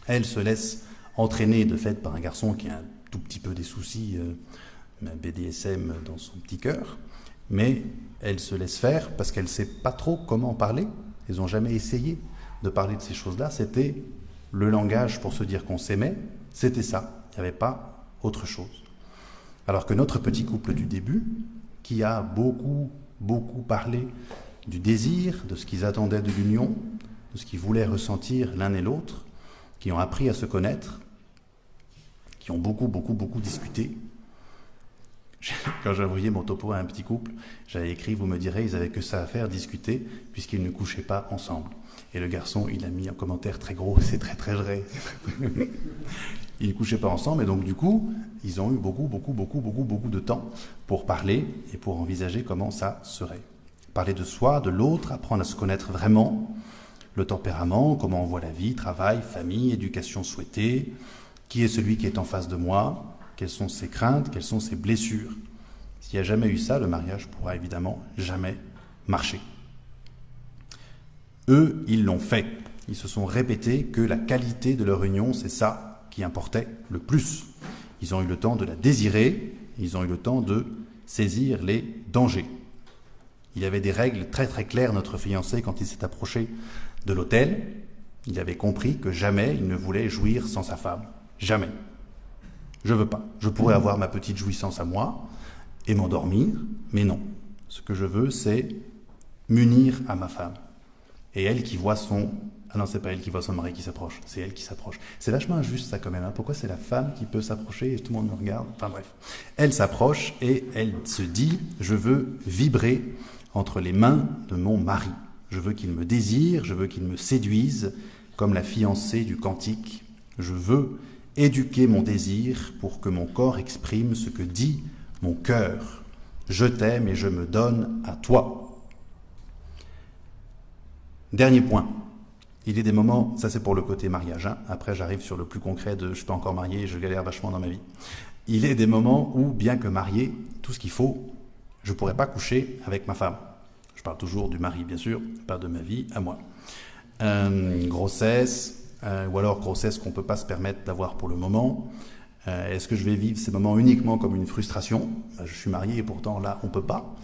[SPEAKER 1] elle se laisse entraîner de fait par un garçon qui a un tout petit peu des soucis, euh, BDSM dans son petit cœur, mais elle se laisse faire parce qu'elle ne sait pas trop comment parler. Ils n'ont jamais essayé de parler de ces choses-là. C'était le langage pour se dire qu'on s'aimait, c'était ça. Il n'y avait pas autre chose. Alors que notre petit couple du début, qui a beaucoup, beaucoup parlé du désir, de ce qu'ils attendaient de l'union, de ce qu'ils voulaient ressentir l'un et l'autre, qui ont appris à se connaître, qui ont beaucoup, beaucoup, beaucoup discuté. Quand envoyé mon topo à un petit couple, j'avais écrit, vous me direz, ils n'avaient que ça à faire, discuter, puisqu'ils ne couchaient pas ensemble. Et le garçon, il a mis un commentaire très gros, c'est très très vrai. ils ne couchaient pas ensemble, et donc du coup, ils ont eu beaucoup, beaucoup, beaucoup, beaucoup, beaucoup de temps pour parler et pour envisager comment ça serait parler de soi, de l'autre, apprendre à se connaître vraiment, le tempérament, comment on voit la vie, travail, famille, éducation souhaitée, qui est celui qui est en face de moi, quelles sont ses craintes, quelles sont ses blessures? S'il n'y a jamais eu ça, le mariage pourra évidemment jamais marcher. Eux, ils l'ont fait. Ils se sont répétés que la qualité de leur union, c'est ça qui importait le plus. Ils ont eu le temps de la désirer, ils ont eu le temps de saisir les dangers. Il y avait des règles très très claires, notre fiancé, quand il s'est approché de l'hôtel. Il avait compris que jamais il ne voulait jouir sans sa femme. Jamais. Je veux pas. Je pourrais avoir ma petite jouissance à moi et m'endormir, mais non. Ce que je veux, c'est m'unir à ma femme. Et elle qui voit son... Ah non, c'est pas elle qui voit son mari qui s'approche, c'est elle qui s'approche. C'est vachement injuste ça quand même. Hein. Pourquoi c'est la femme qui peut s'approcher et tout le monde me regarde? Enfin bref. Elle s'approche et elle se dit, je veux vibrer entre les mains de mon mari. Je veux qu'il me désire, je veux qu'il me séduise, comme la fiancée du cantique. Je veux éduquer mon désir pour que mon corps exprime ce que dit mon cœur. Je t'aime et je me donne à toi. Dernier point. Il y a des moments, ça c'est pour le côté mariage, hein. après j'arrive sur le plus concret de je suis pas encore marié je galère vachement dans ma vie. Il y a des moments où, bien que marié, tout ce qu'il faut, je ne pourrais pas coucher avec ma femme. Parle toujours du mari, bien sûr, pas de ma vie à moi. Euh, grossesse, euh, ou alors grossesse qu'on ne peut pas se permettre d'avoir pour le moment. Euh, est-ce que je vais vivre ces moments uniquement comme une frustration? Je suis marié et pourtant là, on ne peut pas.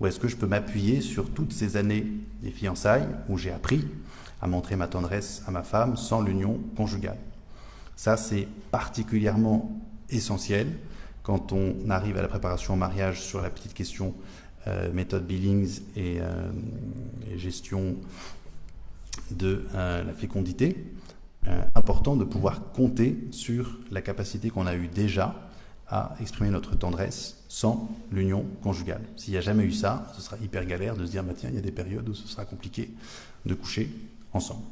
[SPEAKER 1] Ou est-ce que je peux m'appuyer sur toutes ces années des fiançailles où j'ai appris à montrer ma tendresse à ma femme sans l'union conjugale? Ça, c'est particulièrement essentiel quand on arrive à la préparation au mariage sur la petite question méthode Billings et, euh, gestion de euh, la fécondité, important de pouvoir compter sur la capacité qu'on a eue déjà à exprimer notre tendresse sans l'union conjugale. S'il n'y a jamais eu ça, ce sera hyper galère de se dire, bah, tiens, il y a des périodes où ce sera compliqué de coucher ensemble.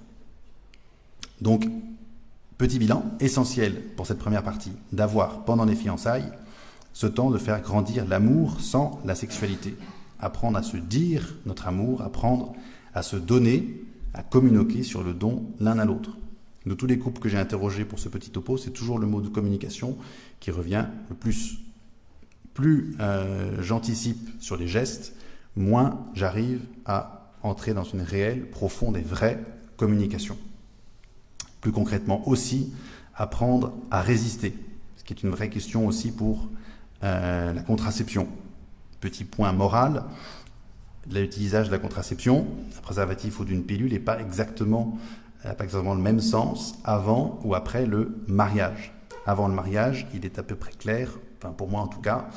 [SPEAKER 1] Donc, petit bilan, essentiel pour cette première partie, d'avoir pendant les fiançailles ce temps de faire grandir l'amour sans la sexualité. Apprendre à se dire notre amour, apprendre à se donner, à communiquer sur le don l'un à l'autre. De tous les couples que j'ai interrogés pour ce petit topo, c'est toujours le mot de communication qui revient le plus. Plus euh, j'anticipe sur les gestes, moins j'arrive à entrer dans une réelle, profonde et vraie communication. Plus concrètement aussi, apprendre à résister, ce qui est une vraie question aussi pour euh, la contraception. Petit point moral, l'utilisation de la contraception, un préservatif ou d'une pilule n'est pas exactement, pas exactement le même sens avant ou après le mariage. Avant le mariage, il est à peu près clair, enfin pour moi en tout cas,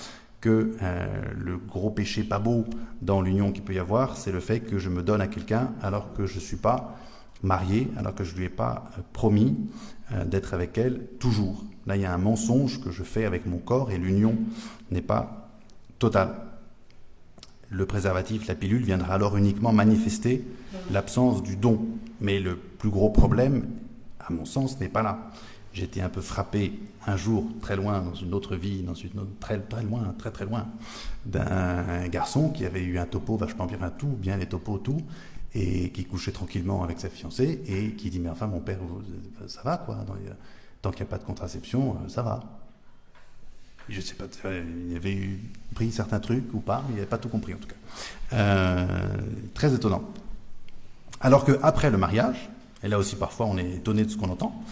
[SPEAKER 1] que euh, le gros péché pas beau dans l'union qu'il peut y avoir, c'est le fait que je me donne à quelqu'un alors que je ne suis pas marié, alors que je ne lui ai pas euh, promis d'être avec elle toujours. Là, il y a un mensonge que je fais avec mon corps et l'union n'est pas totale. Le préservatif, la pilule, viendra alors uniquement manifester l'absence du don. Mais le plus gros problème, à mon sens, n'est pas là. J'étais un peu frappé un jour, très loin, dans une autre vie, dans une autre, très, très loin, très très loin, d'un garçon qui avait eu un topo vachement bien, tout, bien les topos, tout, et qui couchait tranquillement avec sa fiancée, et qui dit, mais enfin, mon père, ça va, quoi, tant qu'il n'y a pas de contraception, euh, ça va. Je ne sais pas, il avait pris certains trucs ou pas, il n'avait pas tout compris en tout cas. Euh, très étonnant. Alors qu'après le mariage, et là aussi parfois on est étonné de ce qu'on entend,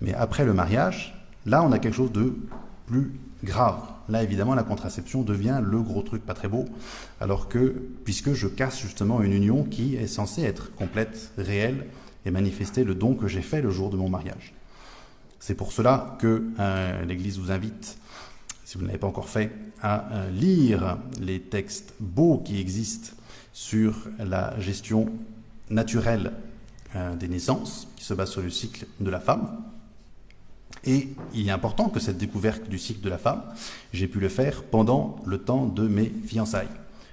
[SPEAKER 1] mais après le mariage, là on a quelque chose de plus grave. Là évidemment la contraception devient le gros truc pas très beau, alors que, puisque je casse justement une union qui est censée être complète, réelle, et manifester le don que j'ai fait le jour de mon mariage. C'est pour cela que euh, l'Église vous invite, si vous ne l'avez pas encore fait, à euh, lire les textes beaux qui existent sur la gestion naturelle euh, des naissances, qui se base sur le cycle de la femme. Et il est important que cette découverte du cycle de la femme, j'ai pu le faire pendant le temps de mes fiançailles.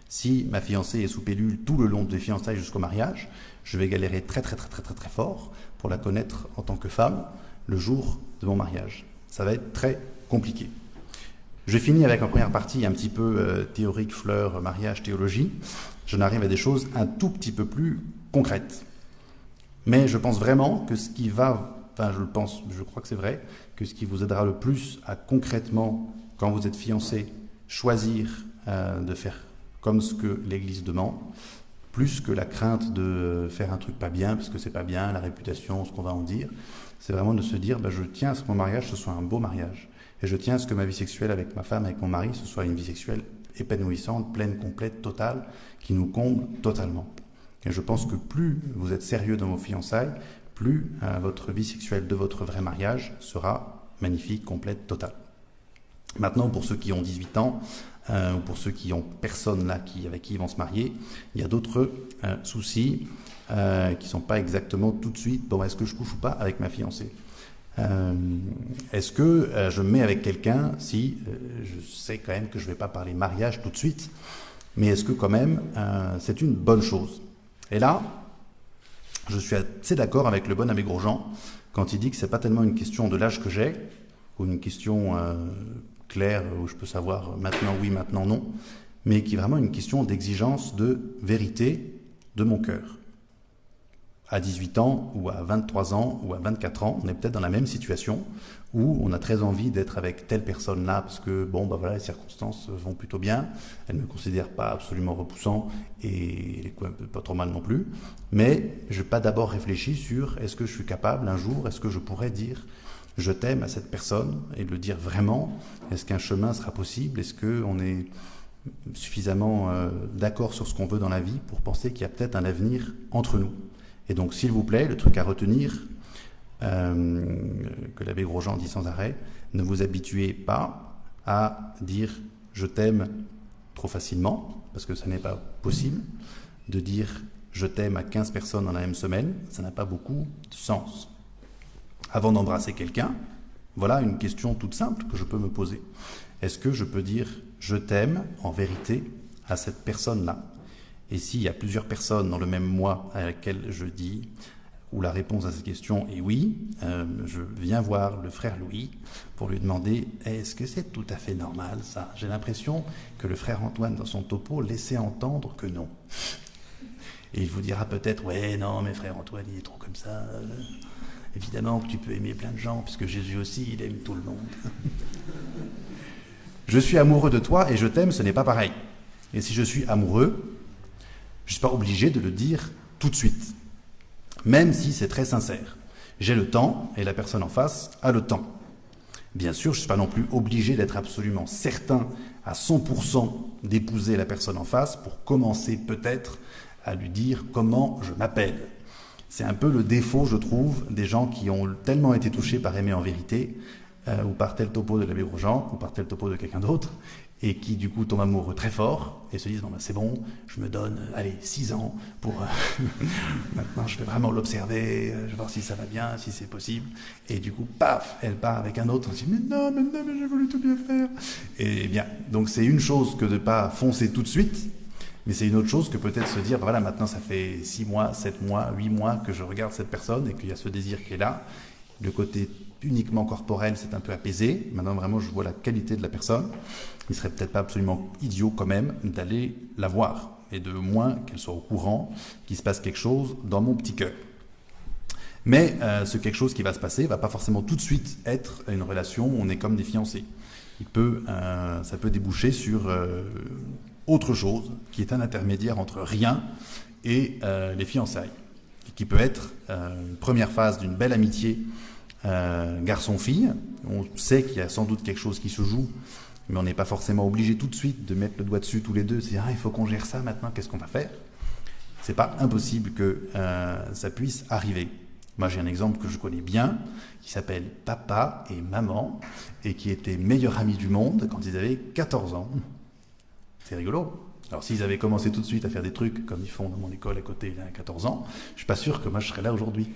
[SPEAKER 1] Si ma fiancée est sous pilule tout le long des fiançailles jusqu'au mariage, je vais galérer très très très très très très fort pour la connaître en tant que femme, le jour de mon mariage. Ça va être très compliqué. Je finis avec en première partie un petit peu euh, théorique, fleur, mariage, théologie. Je n'arrive à des choses un tout petit peu plus concrètes. Mais je pense vraiment que ce qui va, enfin je le pense, je crois que c'est vrai, que ce qui vous aidera le plus à concrètement, quand vous êtes fiancé, choisir euh, de faire comme ce que l'Église demande, plus que la crainte de faire un truc pas bien, parce que c'est pas bien, la réputation, ce qu'on va en dire, c'est vraiment de se dire, bah, je tiens à ce que mon mariage, ce soit un beau mariage. Et je tiens à ce que ma vie sexuelle avec ma femme, avec mon mari, ce soit une vie sexuelle épanouissante, pleine, complète, totale, qui nous comble totalement. Et je pense que plus vous êtes sérieux dans vos fiançailles, plus euh, votre vie sexuelle de votre vrai mariage sera magnifique, complète, totale. Maintenant, pour ceux qui ont 18 ans, euh, ou pour ceux qui ont personne là qui, avec qui ils vont se marier, il y a d'autres euh, soucis euh, qui ne sont pas exactement tout de suite, bon, est-ce que je couche ou pas avec ma fiancée? Euh, Est-ce que euh, je me mets avec quelqu'un si je sais quand même que je ne vais pas parler mariage tout de suite, mais est-ce que quand même c'est une bonne chose? Et là, je suis assez d'accord avec le bon abbé Grosjean quand il dit que c'est pas tellement une question de l'âge que j'ai, ou une question claire où je peux savoir maintenant oui, maintenant non, mais qui est vraiment une question d'exigence de vérité de mon cœur à 18 ans ou à 23 ans ou à 24 ans, on est peut-être dans la même situation où on a très envie d'être avec telle personne-là parce que bon bah voilà les circonstances vont plutôt bien, elle ne me considère pas absolument repoussant et elle pas trop mal non plus, mais je n'ai pas d'abord réfléchi sur est-ce que je suis capable un jour, est-ce que je pourrais dire je t'aime à cette personne et le dire vraiment, est-ce qu'un chemin sera possible, est-ce qu'on est suffisamment euh, d'accord sur ce qu'on veut dans la vie pour penser qu'il y a peut-être un avenir entre nous? Et donc, s'il vous plaît, le truc à retenir, euh, que l'abbé Grosjean dit sans arrêt, ne vous habituez pas à dire je t'aime trop facilement, parce que ce n'est pas possible. De dire je t'aime à 15 personnes dans la même semaine, ça n'a pas beaucoup de sens. Avant d'embrasser quelqu'un, Voilà une question toute simple que je peux me poser. Est-ce que je peux dire je t'aime en vérité à cette personne-là? Et s'il y a plusieurs personnes dans le même mois à laquelle je dis où la réponse à cette question est oui, euh, je viens voir le frère Louis pour lui demander est-ce que c'est tout à fait normal ça? J'ai l'impression que le frère Antoine dans son topo laissait entendre que non. Et il vous dira peut-être ouais non mais frère Antoine il est trop comme ça. Évidemment que tu peux aimer plein de gens puisque Jésus aussi il aime tout le monde. je suis amoureux de toi et je t'aime, ce n'est pas pareil. Et si je suis amoureux, je ne suis pas obligé de le dire tout de suite même si c'est très sincère. J'ai le temps et la personne en face a le temps. Bien sûr, je ne suis pas non plus obligé d'être absolument certain à 100% d'épouser la personne en face pour commencer peut-être à lui dire comment je m'appelle. C'est un peu le défaut, je trouve, des gens qui ont tellement été touchés par aimer en vérité, euh, ou par tel topo de l'abbé Grosjean, ou par tel topo de quelqu'un d'autre, et qui du coup tombent amoureux très fort et se disent bon ben c'est bon, je me donne euh, allez six ans pour euh, maintenant je vais vraiment l'observer, euh, je vais voir si ça va bien, si c'est possible et du coup paf elle part avec un autre, on se dit mais non mais non mais j'ai voulu tout bien faire et bien donc c'est une chose que de pas foncer tout de suite mais c'est une autre chose que peut-être se dire, ben voilà, maintenant ça fait six mois, sept mois, huit mois que je regarde cette personne et qu'il y a ce désir qui est là. Le côté uniquement corporel, c'est un peu apaisé. Maintenant, vraiment, je vois la qualité de la personne. Il serait peut-être pas absolument idiot quand même d'aller la voir et de moins qu'elle soit au courant qu'il se passe quelque chose dans mon petit cœur. Mais euh, ce quelque chose qui va se passer va pas forcément tout de suite être une relation où on est comme des fiancés. Il peut, euh, ça peut déboucher sur euh, autre chose qui est un intermédiaire entre rien et les fiançailles, qui peut être une première phase d'une belle amitié garçon-fille. On sait qu'il y a sans doute quelque chose qui se joue, mais on n'est pas forcément obligé tout de suite de mettre le doigt dessus tous les deux. C'est ah, il faut qu'on gère ça maintenant. Qu'est-ce qu'on va faire? C'est pas impossible que euh, ça puisse arriver. Moi, j'ai un exemple que je connais bien, qui s'appelle Papa et Maman, et qui étaient meilleurs amis du monde quand ils avaient 14 ans. C'est rigolo. Alors, s'ils avaient commencé tout de suite à faire des trucs comme ils font dans mon école à côté, y a 14 ans, je suis pas sûr que moi je serais là aujourd'hui.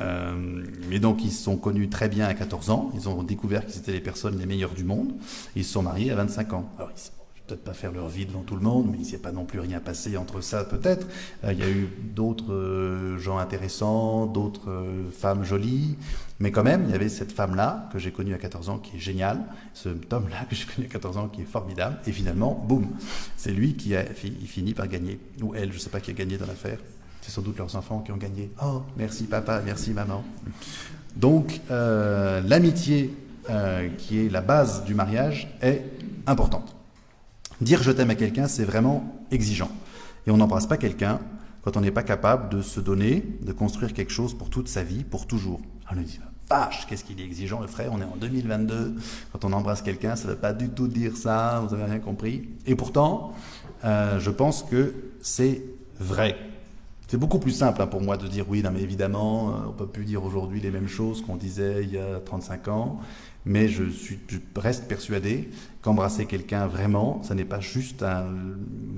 [SPEAKER 1] Euh, mais donc ils se sont connus très bien à 14 ans, ils ont découvert qu'ils étaient les personnes les meilleures du monde, ils se sont mariés à 25 ans. Alors ils peut-être pas faire leur vie devant tout le monde, mais il n'y a pas non plus rien passé entre ça peut-être. Euh, il y a eu d'autres euh, gens intéressants, d'autres femmes jolies, mais quand même, il y avait cette femme-là que j'ai connue à 14 ans qui est géniale, ce homme-là que j'ai connu à 14 ans qui est formidable, et finalement, boum, c'est lui qui a fini par gagner, ou elle, je ne sais pas qui a gagné dans l'affaire. C'est sans doute leurs enfants qui ont gagné. Oh, merci papa, merci maman. Donc, euh, l'amitié euh, qui est la base du mariage est importante. Dire je t'aime à quelqu'un, c'est vraiment exigeant. Et on n'embrasse pas quelqu'un quand on n'est pas capable de se donner, de construire quelque chose pour toute sa vie, pour toujours. On lui dit, vache, qu'est-ce qu'il est exigeant le frère, on est en 2022, quand on embrasse quelqu'un, ça ne veut pas du tout dire ça, vous avez rien compris. Et pourtant, euh, je pense que c'est vrai. C'est beaucoup plus simple hein, pour moi de dire oui, non, mais évidemment, euh, on peut plus dire aujourd'hui les mêmes choses qu'on disait il y a 35 ans, mais je, suis, reste persuadé qu'embrasser quelqu'un vraiment, ça n'est pas juste un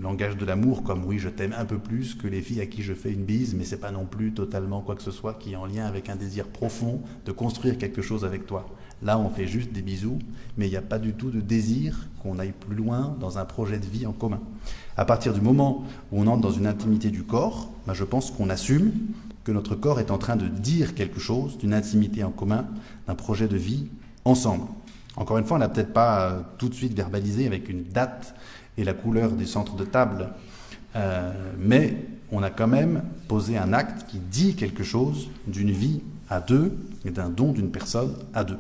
[SPEAKER 1] langage de l'amour comme oui, je t'aime un peu plus que les filles à qui je fais une bise, mais c'est pas non plus totalement quoi que ce soit qui est en lien avec un désir profond de construire quelque chose avec toi. Là, on fait juste des bisous, mais il n'y a pas du tout de désir qu'on aille plus loin dans un projet de vie en commun. À partir du moment où on entre dans une intimité du corps, bah, je pense qu'on assume que notre corps est en train de dire quelque chose d'une intimité en commun, d'un projet de vie ensemble. Encore une fois, on n'a peut-être pas euh, tout de suite verbalisé avec une date et la couleur des centres de table, euh, mais on a quand même posé un acte qui dit quelque chose d'une vie à deux et d'un don d'une personne à deux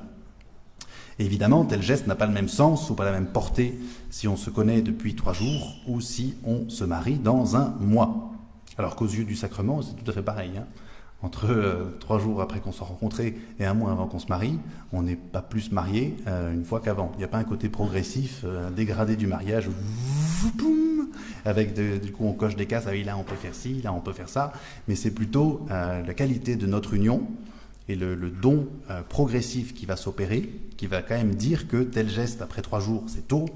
[SPEAKER 1] évidemment, tel geste n'a pas le même sens ou pas la même portée si on se connaît depuis trois jours ou si on se marie dans un mois. Alors qu'aux yeux du sacrement, c'est tout à fait pareil. Hein. Entre euh, trois jours après qu'on soit rencontrés et un mois avant qu'on se marie, on n'est pas plus marié euh, une fois qu'avant. Il n'y a pas un côté progressif, euh, dégradé du mariage, avec du coup on coche des cases, ah oui là on peut faire ci, là on peut faire ça, mais c'est plutôt la qualité de notre union et le, don euh, progressif qui va s'opérer, qui va quand même dire que tel geste après trois jours, c'est tôt,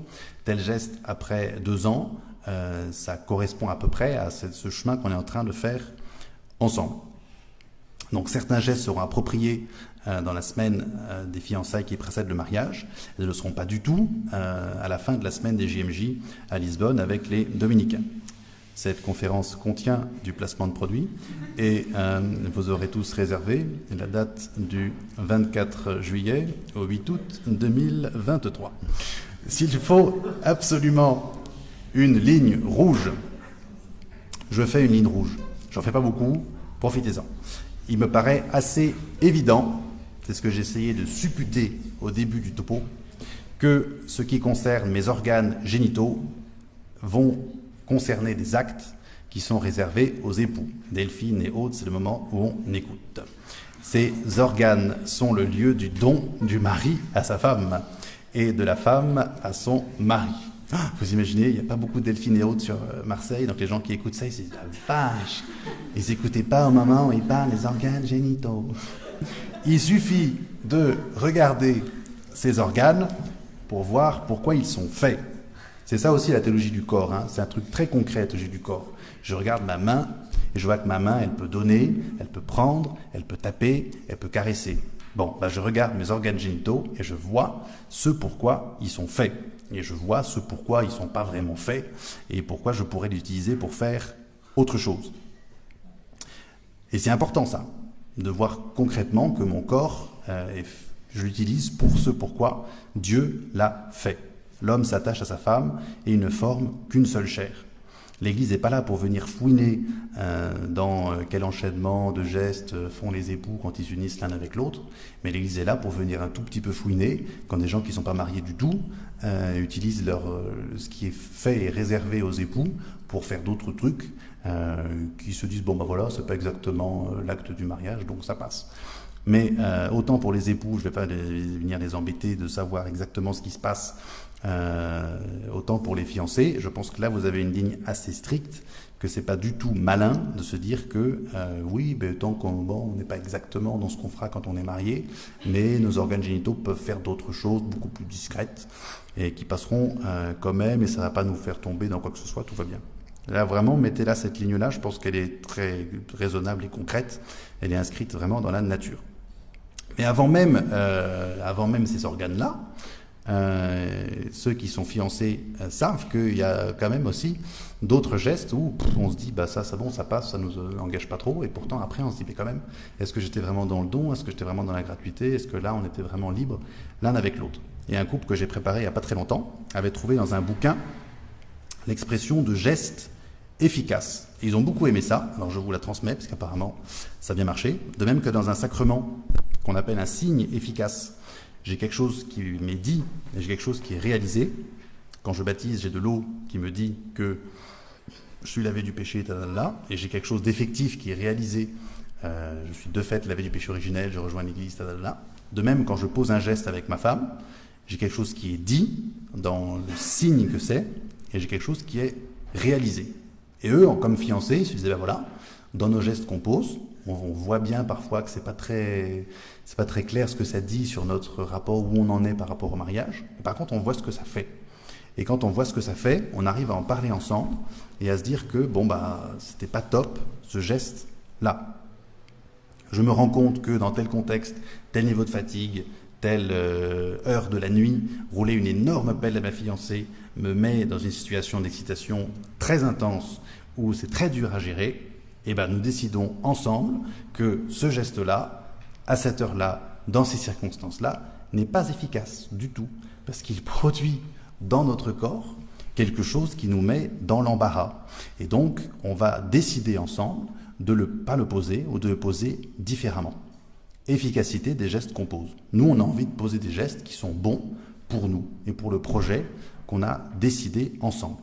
[SPEAKER 1] tel geste après deux ans, euh, ça correspond à peu près à ce, chemin qu'on est en train de faire ensemble. Donc certains gestes seront appropriés euh, dans la semaine des fiançailles qui précèdent le mariage. Elles ne le seront pas du tout à la fin de la semaine des JMJ à Lisbonne avec les Dominicains. Cette conférence contient du placement de produits et vous aurez tous réservé la date du 24 juillet au 8 août 2023. S'il faut absolument une ligne rouge, je fais une ligne rouge. J'en fais pas beaucoup, profitez-en. Il me paraît assez évident c'est ce que j'essayais de supputer au début du topo, que ce qui concerne mes organes génitaux vont concerner des actes qui sont réservés aux époux. Delphine et autres, c'est le moment où on écoute. Ces organes sont le lieu du don du mari à sa femme et de la femme à son mari. Ah, vous imaginez, il n'y a pas beaucoup de Delphine et autres sur euh, Marseille, donc les gens qui écoutent ça, ils se disent ah, vache Ils n'écoutaient pas au moment où ils parlent des organes génitaux. Il suffit de regarder ces organes pour voir pourquoi ils sont faits. C'est ça aussi la théologie du corps. Hein. C'est un truc très concret, la théologie du corps. Je regarde ma main et je vois que ma main, elle peut donner, elle peut prendre, elle peut taper, elle peut caresser. Bon, bah je regarde mes organes génitaux et je vois ce pourquoi ils sont faits. Et je vois ce pourquoi ils ne sont pas vraiment faits et pourquoi je pourrais l'utiliser pour faire autre chose. Et c'est important ça de voir concrètement que mon corps, euh, je l'utilise pour ce pourquoi Dieu l'a fait. L'homme s'attache à sa femme et il ne forme qu'une seule chair. L'Église n'est pas là pour venir fouiner euh, dans euh, quel enchaînement de gestes font les époux quand ils s'unissent l'un avec l'autre, mais l'Église est là pour venir un tout petit peu fouiner quand des gens qui ne sont pas mariés du tout utilisent ce qui est fait et réservé aux époux pour faire d'autres trucs euh, qui se disent bon ben voilà, c'est pas exactement euh, l'acte du mariage, donc ça passe. Mais euh, autant pour les époux, je vais pas venir les embêter de savoir exactement ce qui se passe. Autant pour les fiancés, je pense que là vous avez une ligne assez stricte, que c'est pas du tout malin de se dire que oui, ben, tant qu'on bon, n'est pas exactement dans ce qu'on fera quand on est marié, mais nos organes génitaux peuvent faire d'autres choses beaucoup plus discrètes et qui passeront quand même et ça va pas nous faire tomber dans quoi que ce soit, tout va bien. Là, vraiment, mettez là cette ligne-là, je pense qu'elle est très raisonnable et concrète. Elle est inscrite vraiment dans la nature. Mais avant même, euh, avant même ces organes-là, euh, ceux qui sont fiancés euh, savent qu'il y a quand même aussi d'autres gestes où on se dit bah ça c'est bon ça passe ça nous engage pas trop. Et pourtant après on se dit mais quand même est-ce que j'étais vraiment dans le don? Est-ce que j'étais vraiment dans la gratuité? Est-ce que là on était vraiment libre l'un avec l'autre? Et un couple que j'ai préparé il n'y a pas très longtemps avait trouvé dans un bouquin l'expression de gestes efficace. ils ont beaucoup aimé ça, alors je vous la transmets parce qu'apparemment ça a bien marché. De même que dans un sacrement qu'on appelle un signe efficace, j'ai quelque chose qui m'est dit j'ai quelque chose qui est réalisé. Quand je baptise, j'ai de l'eau qui me dit que je suis lavé du péché, et j'ai quelque chose d'effectif qui est réalisé. Euh, je suis de fait lavé du péché originel, je rejoins l'église. De même, quand je pose un geste avec ma femme, j'ai quelque chose qui est dit dans le signe que c'est, et j'ai quelque chose qui est réalisé. Et eux, comme fiancés, ils se disaient, ben voilà, dans nos gestes qu'on pose, on, voit bien parfois que c'est pas très, c'est pas très clair ce que ça dit sur notre rapport, où on en est par rapport au mariage. par contre, on voit ce que ça fait. Et quand on voit ce que ça fait, on arrive à en parler ensemble et à se dire que, bon, bah, c'était pas top, ce geste-là. Je me rends compte que dans tel contexte, tel niveau de fatigue, telle euh, heure de la nuit, rouler une énorme pelle à ma fiancée me met dans une situation d'excitation très intense où c'est très dur à gérer, et eh ben nous décidons ensemble que ce geste-là, à cette heure-là, dans ces circonstances-là, n'est pas efficace du tout, parce qu'il produit dans notre corps quelque chose qui nous met dans l'embarras. Et donc, on va décider ensemble de ne pas le poser ou de le poser différemment efficacité des gestes qu'on pose. Nous, on a envie de poser des gestes qui sont bons pour nous et pour le projet qu'on a décidé ensemble.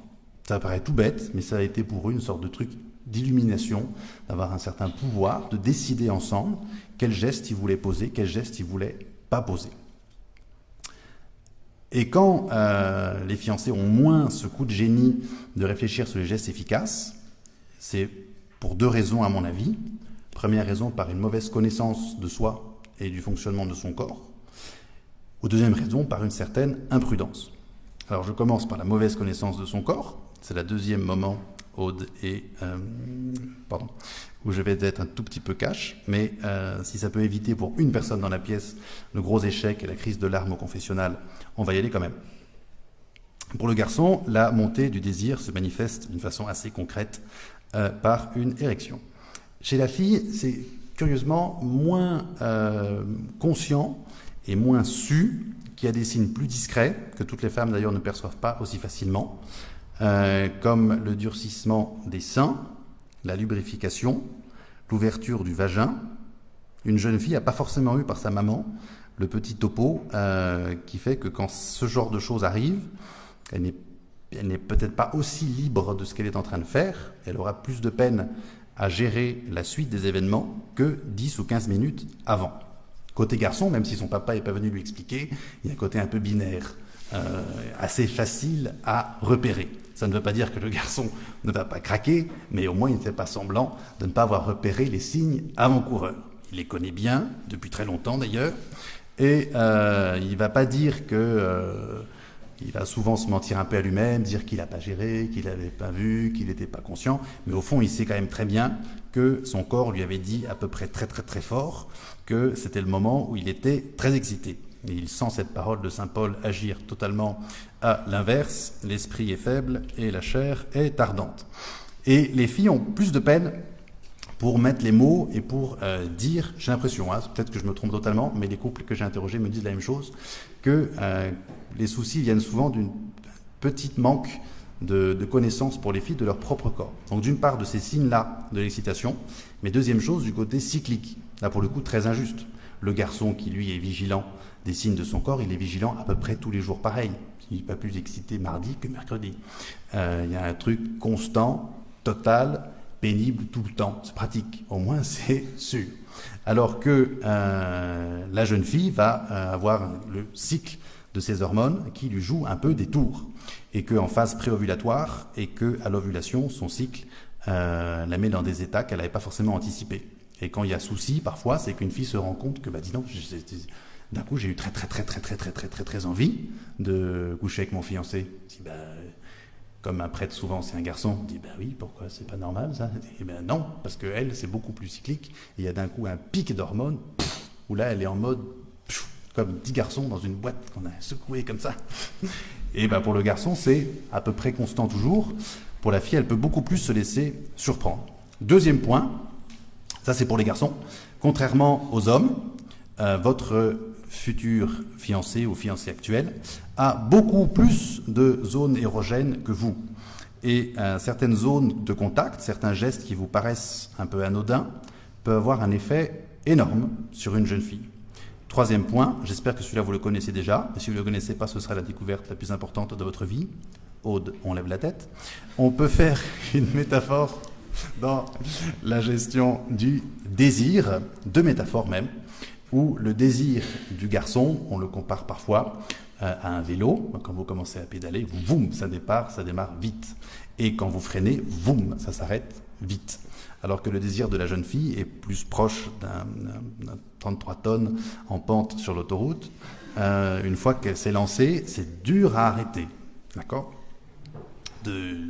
[SPEAKER 1] Ça paraît tout bête, mais ça a été pour eux une sorte de truc d'illumination, d'avoir un certain pouvoir, de décider ensemble quel geste ils voulaient poser, quel geste ils voulaient pas poser. Et quand euh, les fiancés ont moins ce coup de génie de réfléchir sur les gestes efficaces, c'est pour deux raisons à mon avis. Première raison, par une mauvaise connaissance de soi et du fonctionnement de son corps. Ou deuxième raison, par une certaine imprudence. Alors je commence par la mauvaise connaissance de son corps. C'est le deuxième moment Aude et euh, pardon, où je vais être un tout petit peu cash, mais euh, si ça peut éviter pour une personne dans la pièce le gros échec et la crise de larmes au confessionnal, on va y aller quand même. Pour le garçon, la montée du désir se manifeste d'une façon assez concrète euh, par une érection. Chez la fille, c'est curieusement moins conscient et moins su, qui a des signes plus discrets, que toutes les femmes d'ailleurs ne perçoivent pas aussi facilement, euh, comme le durcissement des seins, la lubrification, l'ouverture du vagin. Une jeune fille n'a pas forcément eu par sa maman le petit topo qui fait que quand ce genre de choses arrive, elle n'est peut-être pas aussi libre de ce qu'elle est en train de faire, elle aura plus de peine à gérer la suite des événements que 10 ou 15 minutes avant. Côté garçon, même si son papa n'est pas venu lui expliquer, il y a un côté un peu binaire, euh, assez facile à repérer. Ça ne veut pas dire que le garçon ne va pas craquer, mais au moins il ne fait pas semblant de ne pas avoir repéré les signes avant-coureurs. Il les connaît bien, depuis très longtemps d'ailleurs, et euh, il ne va pas dire que... Euh, il va souvent se mentir un peu à lui-même, dire qu'il n'a pas géré, qu'il n'avait pas vu, qu'il n'était pas conscient. Mais au fond, il sait quand même très bien que son corps lui avait dit à peu près très très très fort que c'était le moment où il était très excité. Et il sent cette parole de Saint Paul agir totalement à l'inverse. L'esprit est faible et la chair est ardente. Et les filles ont plus de peine pour mettre les mots et pour euh, dire, j'ai l'impression, hein, peut-être que je me trompe totalement, mais les couples que j'ai interrogés me disent la même chose, que euh, les soucis viennent souvent d'une petite manque de, de, connaissances pour les filles de leur propre corps. Donc d'une part de ces signes-là de l'excitation, mais deuxième chose du côté cyclique. Là pour le coup très injuste. Le garçon qui lui est vigilant des signes de son corps, il est vigilant à peu près tous les jours pareil. Il n'est pas plus excité mardi que mercredi. Euh, il y a un truc constant, total, pénible tout le temps. C'est pratique, au moins c'est sûr. Alors que euh, la jeune fille va euh, avoir le cycle de ses hormones qui lui joue un peu des tours et qu'en phase préovulatoire et que à l'ovulation son cycle la met dans des états qu'elle n'avait pas forcément anticipés. Et quand il y a souci, parfois, c'est qu'une fille se rend compte que bah dis donc, d'un coup j'ai eu très très très très très très très très très envie de coucher avec mon fiancé. Dis, bah, comme un prêtre souvent c'est un garçon, dit ben oui, pourquoi? C'est pas normal ça? Et ben non, parce que elle c'est beaucoup plus cyclique. Il y a d'un coup un pic d'hormones où là elle est en mode comme dix garçons dans une boîte qu'on a secoué comme ça. Et ben pour le garçon c'est à peu près constant toujours. Pour la fille elle peut beaucoup plus se laisser surprendre. Deuxième point, ça c'est pour les garçons. Contrairement aux hommes, euh, votre futur fiancé ou fiancé actuel a beaucoup plus de zones érogènes que vous. Et euh, certaines zones de contact, certains gestes qui vous paraissent un peu anodins, peuvent avoir un effet énorme sur une jeune fille. Troisième point, j'espère que celui-là vous le connaissez déjà, si vous ne le connaissez pas, ce sera la découverte la plus importante de votre vie. Aude, on lève la tête. On peut faire une métaphore dans la gestion du désir, deux métaphores même, où le désir du garçon, on le compare parfois euh, à un vélo. Quand vous commencez à pédaler, voum, ça ça démarre vite. Et quand vous freinez, voum, ça s'arrête vite. Alors que le désir de la jeune fille est plus proche d'un 33 tonnes en pente sur l'autoroute. Euh, une fois qu'elle s'est lancée, c'est dur à arrêter. D'accord?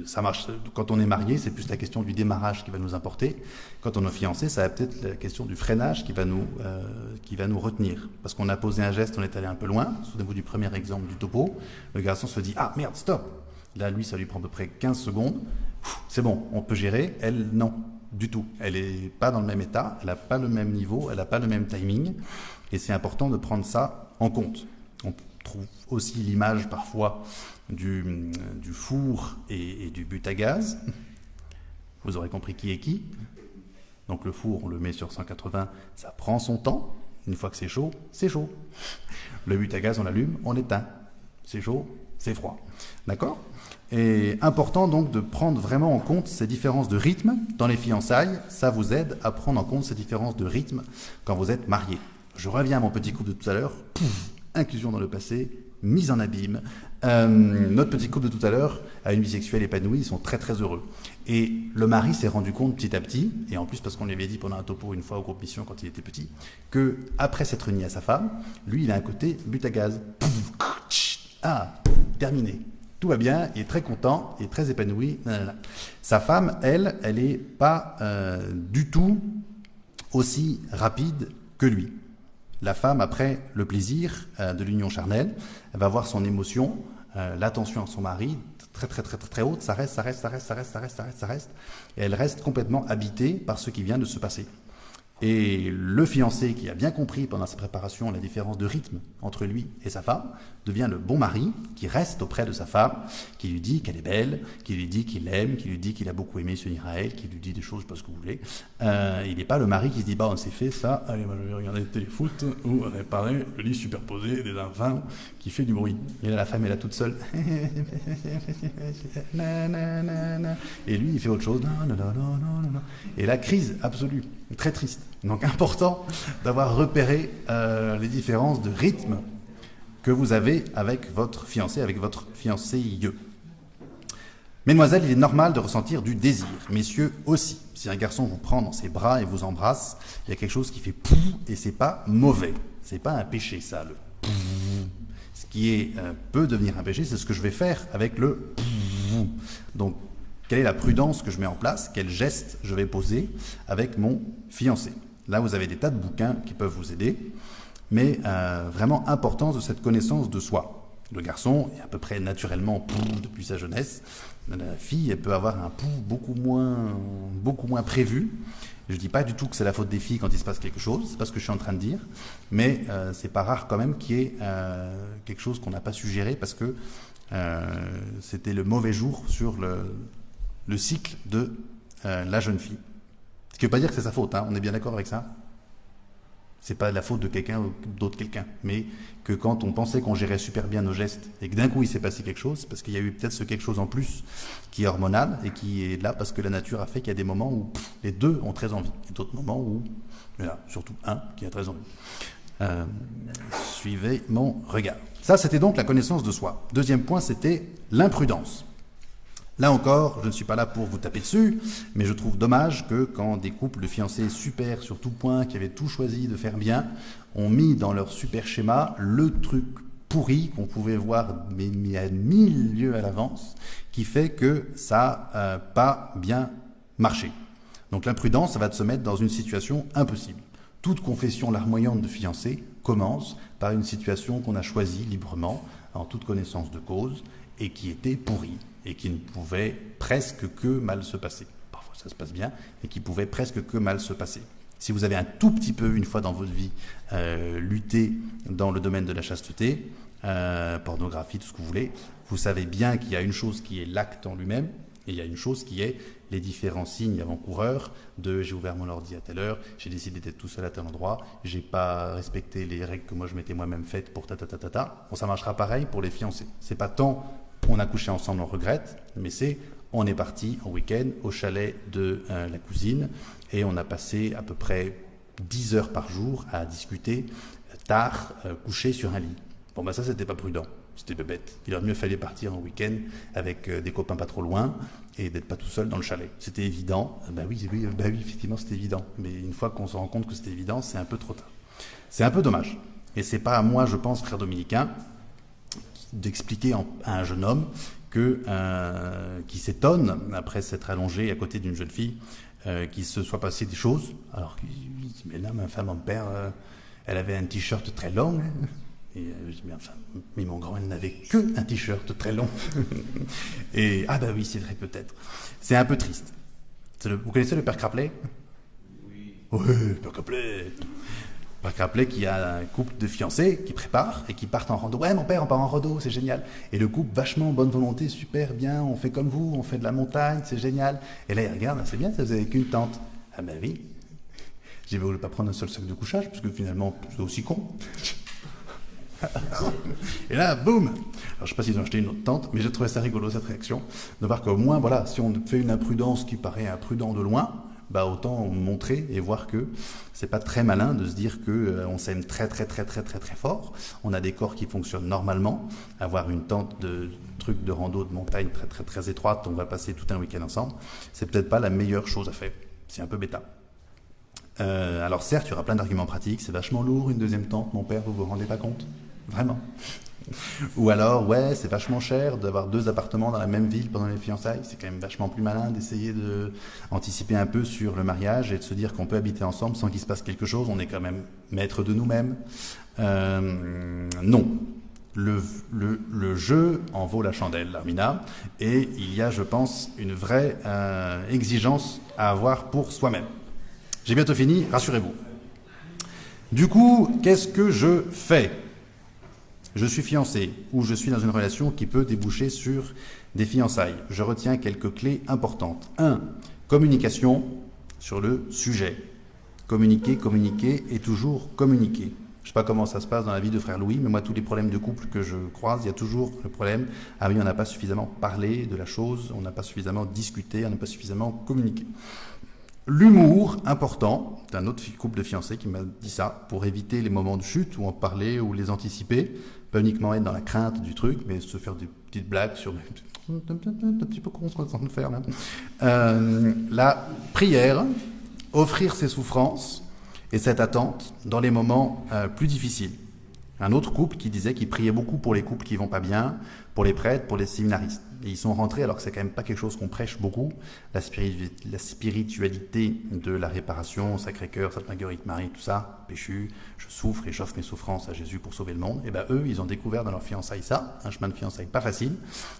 [SPEAKER 1] Ça marche. Quand on est marié, c'est plus la question du démarrage qui va nous importer. Quand on est fiancé, ça va peut-être la question du freinage qui va nous, euh, qui va nous retenir. Parce qu'on a posé un geste, on est allé un peu loin. Souvenez-vous du premier exemple du topo. Le garçon se dit Ah merde, stop Là, lui, ça lui prend à peu près 15 secondes. C'est bon, on peut gérer. Elle, non, du tout. Elle n'est pas dans le même état, elle n'a pas le même niveau, elle n'a pas le même timing. Et c'est important de prendre ça en compte. On trouve aussi l'image parfois du, four et, du but à gaz. Vous aurez compris qui est qui. Donc le four, on le met sur 180, ça prend son temps. Une fois que c'est chaud, c'est chaud. Le but à gaz, on l'allume, on éteint. C'est chaud, c'est froid. D'accord? Et important donc de prendre vraiment en compte ces différences de rythme dans les fiançailles. Ça vous aide à prendre en compte ces différences de rythme quand vous êtes marié. Je reviens à mon petit coup de tout à l'heure. Inclusion dans le passé, mise en abîme. Euh, notre petit couple de tout à l'heure a une vie sexuelle épanouie, ils sont très très heureux. Et le mari s'est rendu compte petit à petit, et en plus parce qu'on lui avait dit pendant un topo une fois au groupe Mission quand il était petit, que après s'être uni à sa femme, lui il a un côté but à gaz. Ah, terminé. Tout va bien, il est très content, il est très épanoui. Sa femme, elle, elle n'est pas euh, du tout aussi rapide que lui. La femme, après le plaisir euh, de l'union charnelle, elle va voir son émotion, euh, l'attention à son mari très très très très très haute, ça reste, ça reste, ça reste, ça reste, ça reste, ça reste, ça reste, et elle reste complètement habitée par ce qui vient de se passer. Et le fiancé qui a bien compris pendant sa préparation la différence de rythme entre lui et sa femme devient le bon mari qui reste auprès de sa femme, qui lui dit qu'elle est belle, qui lui dit qu'il l'aime, qui lui dit qu'il a beaucoup aimé à elle, qui lui dit des choses, je sais pas ce que vous voulez. Euh, il n'est pas le mari qui se dit bah on s'est fait ça, allez moi je vais regarder le téléfoot ou réparer le lit superposé des enfants qui fait du bruit. Et là la femme est là toute seule. et lui il fait autre chose. Et la crise absolue, très triste. Donc important d'avoir repéré euh, les différences de rythme que vous avez avec votre fiancé, avec votre fiancé. Mesdemoiselles, il est normal de ressentir du désir. Messieurs aussi. Si un garçon vous prend dans ses bras et vous embrasse, il y a quelque chose qui fait pou et c'est pas mauvais. C'est pas un péché ça, le Ce qui est, euh, peut devenir un péché, c'est ce que je vais faire avec le Donc, quelle est la prudence que je mets en place? Quel geste je vais poser avec mon fiancé? Là, vous avez des tas de bouquins qui peuvent vous aider mais euh, vraiment importance de cette connaissance de soi. Le garçon est à peu près naturellement pouf depuis sa jeunesse. La fille, peut avoir un pouf beaucoup moins, beaucoup moins prévu. Je ne dis pas du tout que c'est la faute des filles quand il se passe quelque chose, c'est pas ce que je suis en train de dire, mais euh, c'est pas rare quand même qu'il y ait euh, quelque chose qu'on n'a pas suggéré parce que euh, c'était le mauvais jour sur le, le cycle de la jeune fille. Ce qui ne veut pas dire que c'est sa faute, hein, on est bien d'accord avec ça c'est pas la faute de quelqu'un ou d'autre quelqu'un, mais que quand on pensait qu'on gérait super bien nos gestes et que d'un coup il s'est passé quelque chose, parce qu'il y a eu peut-être ce quelque chose en plus qui est hormonal et qui est là parce que la nature a fait qu'il y a des moments où les deux ont très envie, et d'autres moments où, là, surtout un qui a très envie. Euh, suivez mon regard. Ça, c'était donc la connaissance de soi. Deuxième point, c'était l'imprudence. Là encore, je ne suis pas là pour vous taper dessus, mais je trouve dommage que quand des couples de fiancés super sur tout point, qui avaient tout choisi de faire bien, ont mis dans leur super schéma le truc pourri qu'on pouvait voir mais, à mille lieues à l'avance, qui fait que ça n'a pas bien marché. Donc l'imprudence, ça va se mettre dans une situation impossible. Toute confession larmoyante de fiancés commence par une situation qu'on a choisie librement, en toute connaissance de cause, et qui était pourrie et qui ne pouvait presque que mal se passer. Parfois ça se passe bien, mais qui pouvait presque que mal se passer. Si vous avez un tout petit peu, une fois dans votre vie, euh, lutté dans le domaine de la chasteté, euh, pornographie, tout ce que vous voulez, vous savez bien qu'il y a une chose qui est l'acte en lui-même, et il y a une chose qui est les différents signes avant-coureurs de j'ai ouvert mon ordi à telle heure, j'ai décidé d'être tout seul à tel endroit, j'ai pas respecté les règles que moi je m'étais moi-même faites pour ta ta ta ta. Bon, ça marchera pareil pour les fiancés. C'est pas tant on a couché ensemble, on regrette, mais c'est on est parti en week-end au chalet de euh, la cousine et on a passé à peu près 10 heures par jour à discuter tard, euh, couché sur un lit. Bon, ben ça, c'était pas prudent. C'était bête. Il aurait mieux fallu partir en week-end avec euh, des copains pas trop loin et d'être pas tout seul dans le chalet. C'était évident. Ben oui, bah oui effectivement, c'était évident. Mais une fois qu'on se rend compte que c'était évident, c'est un peu trop tard. C'est un peu dommage. Et c'est pas à moi, je pense, frère dominicain, d'expliquer à un jeune homme que, euh, qui s'étonne, après s'être allongé à côté d'une jeune fille, euh, qu'il se soit passé des choses. Alors qu'il dit, mais là, ma femme, mon père, euh, elle avait un t-shirt très long. Hein. Et je dis, mais enfin, mais mon grand, elle n'avait que un t-shirt très long. et, ah bah oui, c'est vrai, peut-être. C'est un peu triste. vous connaissez le père Craplet? Oui. Oui, le père Craplet que rappeler qu'il y a un couple de fiancés qui préparent et qui partent en rando. Ouais, mon père, on part en rando, c'est génial. Et le couple, vachement bonne volonté, super bien, on fait comme vous, on fait de la montagne, c'est génial. Et là, il regarde, c'est bien, ça vous avez qu'une tente. Ah ben oui. J'ai voulu pas prendre un seul sac de couchage, parce que finalement, c'est aussi con. et là, boum Alors, je sais pas s'ils ont acheté une autre tente, mais j'ai trouvé ça rigolo, cette réaction, de voir qu'au moins, voilà, si on fait une imprudence qui paraît imprudent de loin, bah autant montrer et voir que c'est pas très malin de se dire que euh, on s'aime très très très très très très fort. On a des corps qui fonctionnent normalement. Avoir une tente de trucs de rando de montagne très très très étroite, on va passer tout un week-end ensemble. C'est peut-être pas la meilleure chose à faire. C'est un peu bêta. Euh, alors certes, il y aura plein d'arguments pratiques. C'est vachement lourd une deuxième tente, mon père. Vous vous rendez pas compte? Vraiment. Ou alors, ouais, c'est vachement cher d'avoir deux appartements dans la même ville pendant les fiançailles. C'est quand même vachement plus malin d'essayer de anticiper un peu sur le mariage et de se dire qu'on peut habiter ensemble sans qu'il se passe quelque chose. On est quand même maître de nous-mêmes. Euh, non. Le, le, le, jeu en vaut la chandelle, Armina, et il y a, je pense, une vraie euh, exigence à avoir pour soi-même. J'ai bientôt fini, rassurez-vous. Du coup, qu'est-ce que je fais? Je suis fiancé ou je suis dans une relation qui peut déboucher sur des fiançailles. Je retiens quelques clés importantes. 1. Communication sur le sujet. Communiquer, communiquer et toujours communiquer. Je ne sais pas comment ça se passe dans la vie de frère Louis, mais moi, tous les problèmes de couple que je croise, il y a toujours le problème ah oui, on n'a pas suffisamment parlé de la chose, on n'a pas suffisamment discuté, on n'a pas suffisamment communiqué. L'humour important, d'un autre couple de fiancés qui m'a dit ça, pour éviter les moments de chute ou en parler ou les anticiper, pas uniquement être dans la crainte du truc, mais se faire des petites blagues sur un petit peu qu'on se de faire là. Euh, la prière, offrir ses souffrances et cette attente dans les moments euh, plus difficiles. Un autre couple qui disait qu'il priait beaucoup pour les couples qui vont pas bien, pour les prêtres, pour les séminaristes. Ils sont rentrés, alors que c'est quand même pas quelque chose qu'on prêche beaucoup, la, spiritualité de la réparation, Sacré-Cœur, Sainte Marguerite Marie, tout ça, péchu, je souffre et j'offre mes souffrances à Jésus pour sauver le monde. Et ben eux, ils ont découvert dans leur fiançailles ça, un chemin de fiançailles pas facile.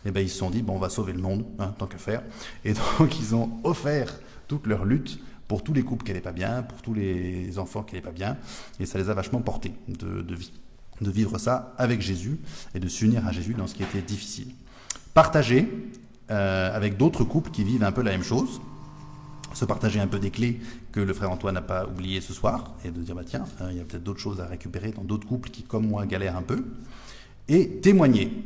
[SPEAKER 1] Et ben ils se sont dit, bon, on va sauver le monde, hein, tant qu'à faire. Et donc ils ont offert toute leur lutte pour tous les couples qui n'allaient pas bien, pour tous les enfants qui n'allaient pas bien, et ça les a vachement portés de vivre ça avec Jésus et de s'unir à Jésus dans ce qui était difficile. Partager euh, avec d'autres couples qui vivent un peu la même chose, se partager un peu des clés que le frère Antoine n'a pas oublié ce soir, et de dire, bah tiens, euh, il y a peut-être d'autres choses à récupérer dans d'autres couples qui, comme moi, galèrent un peu, et témoigner.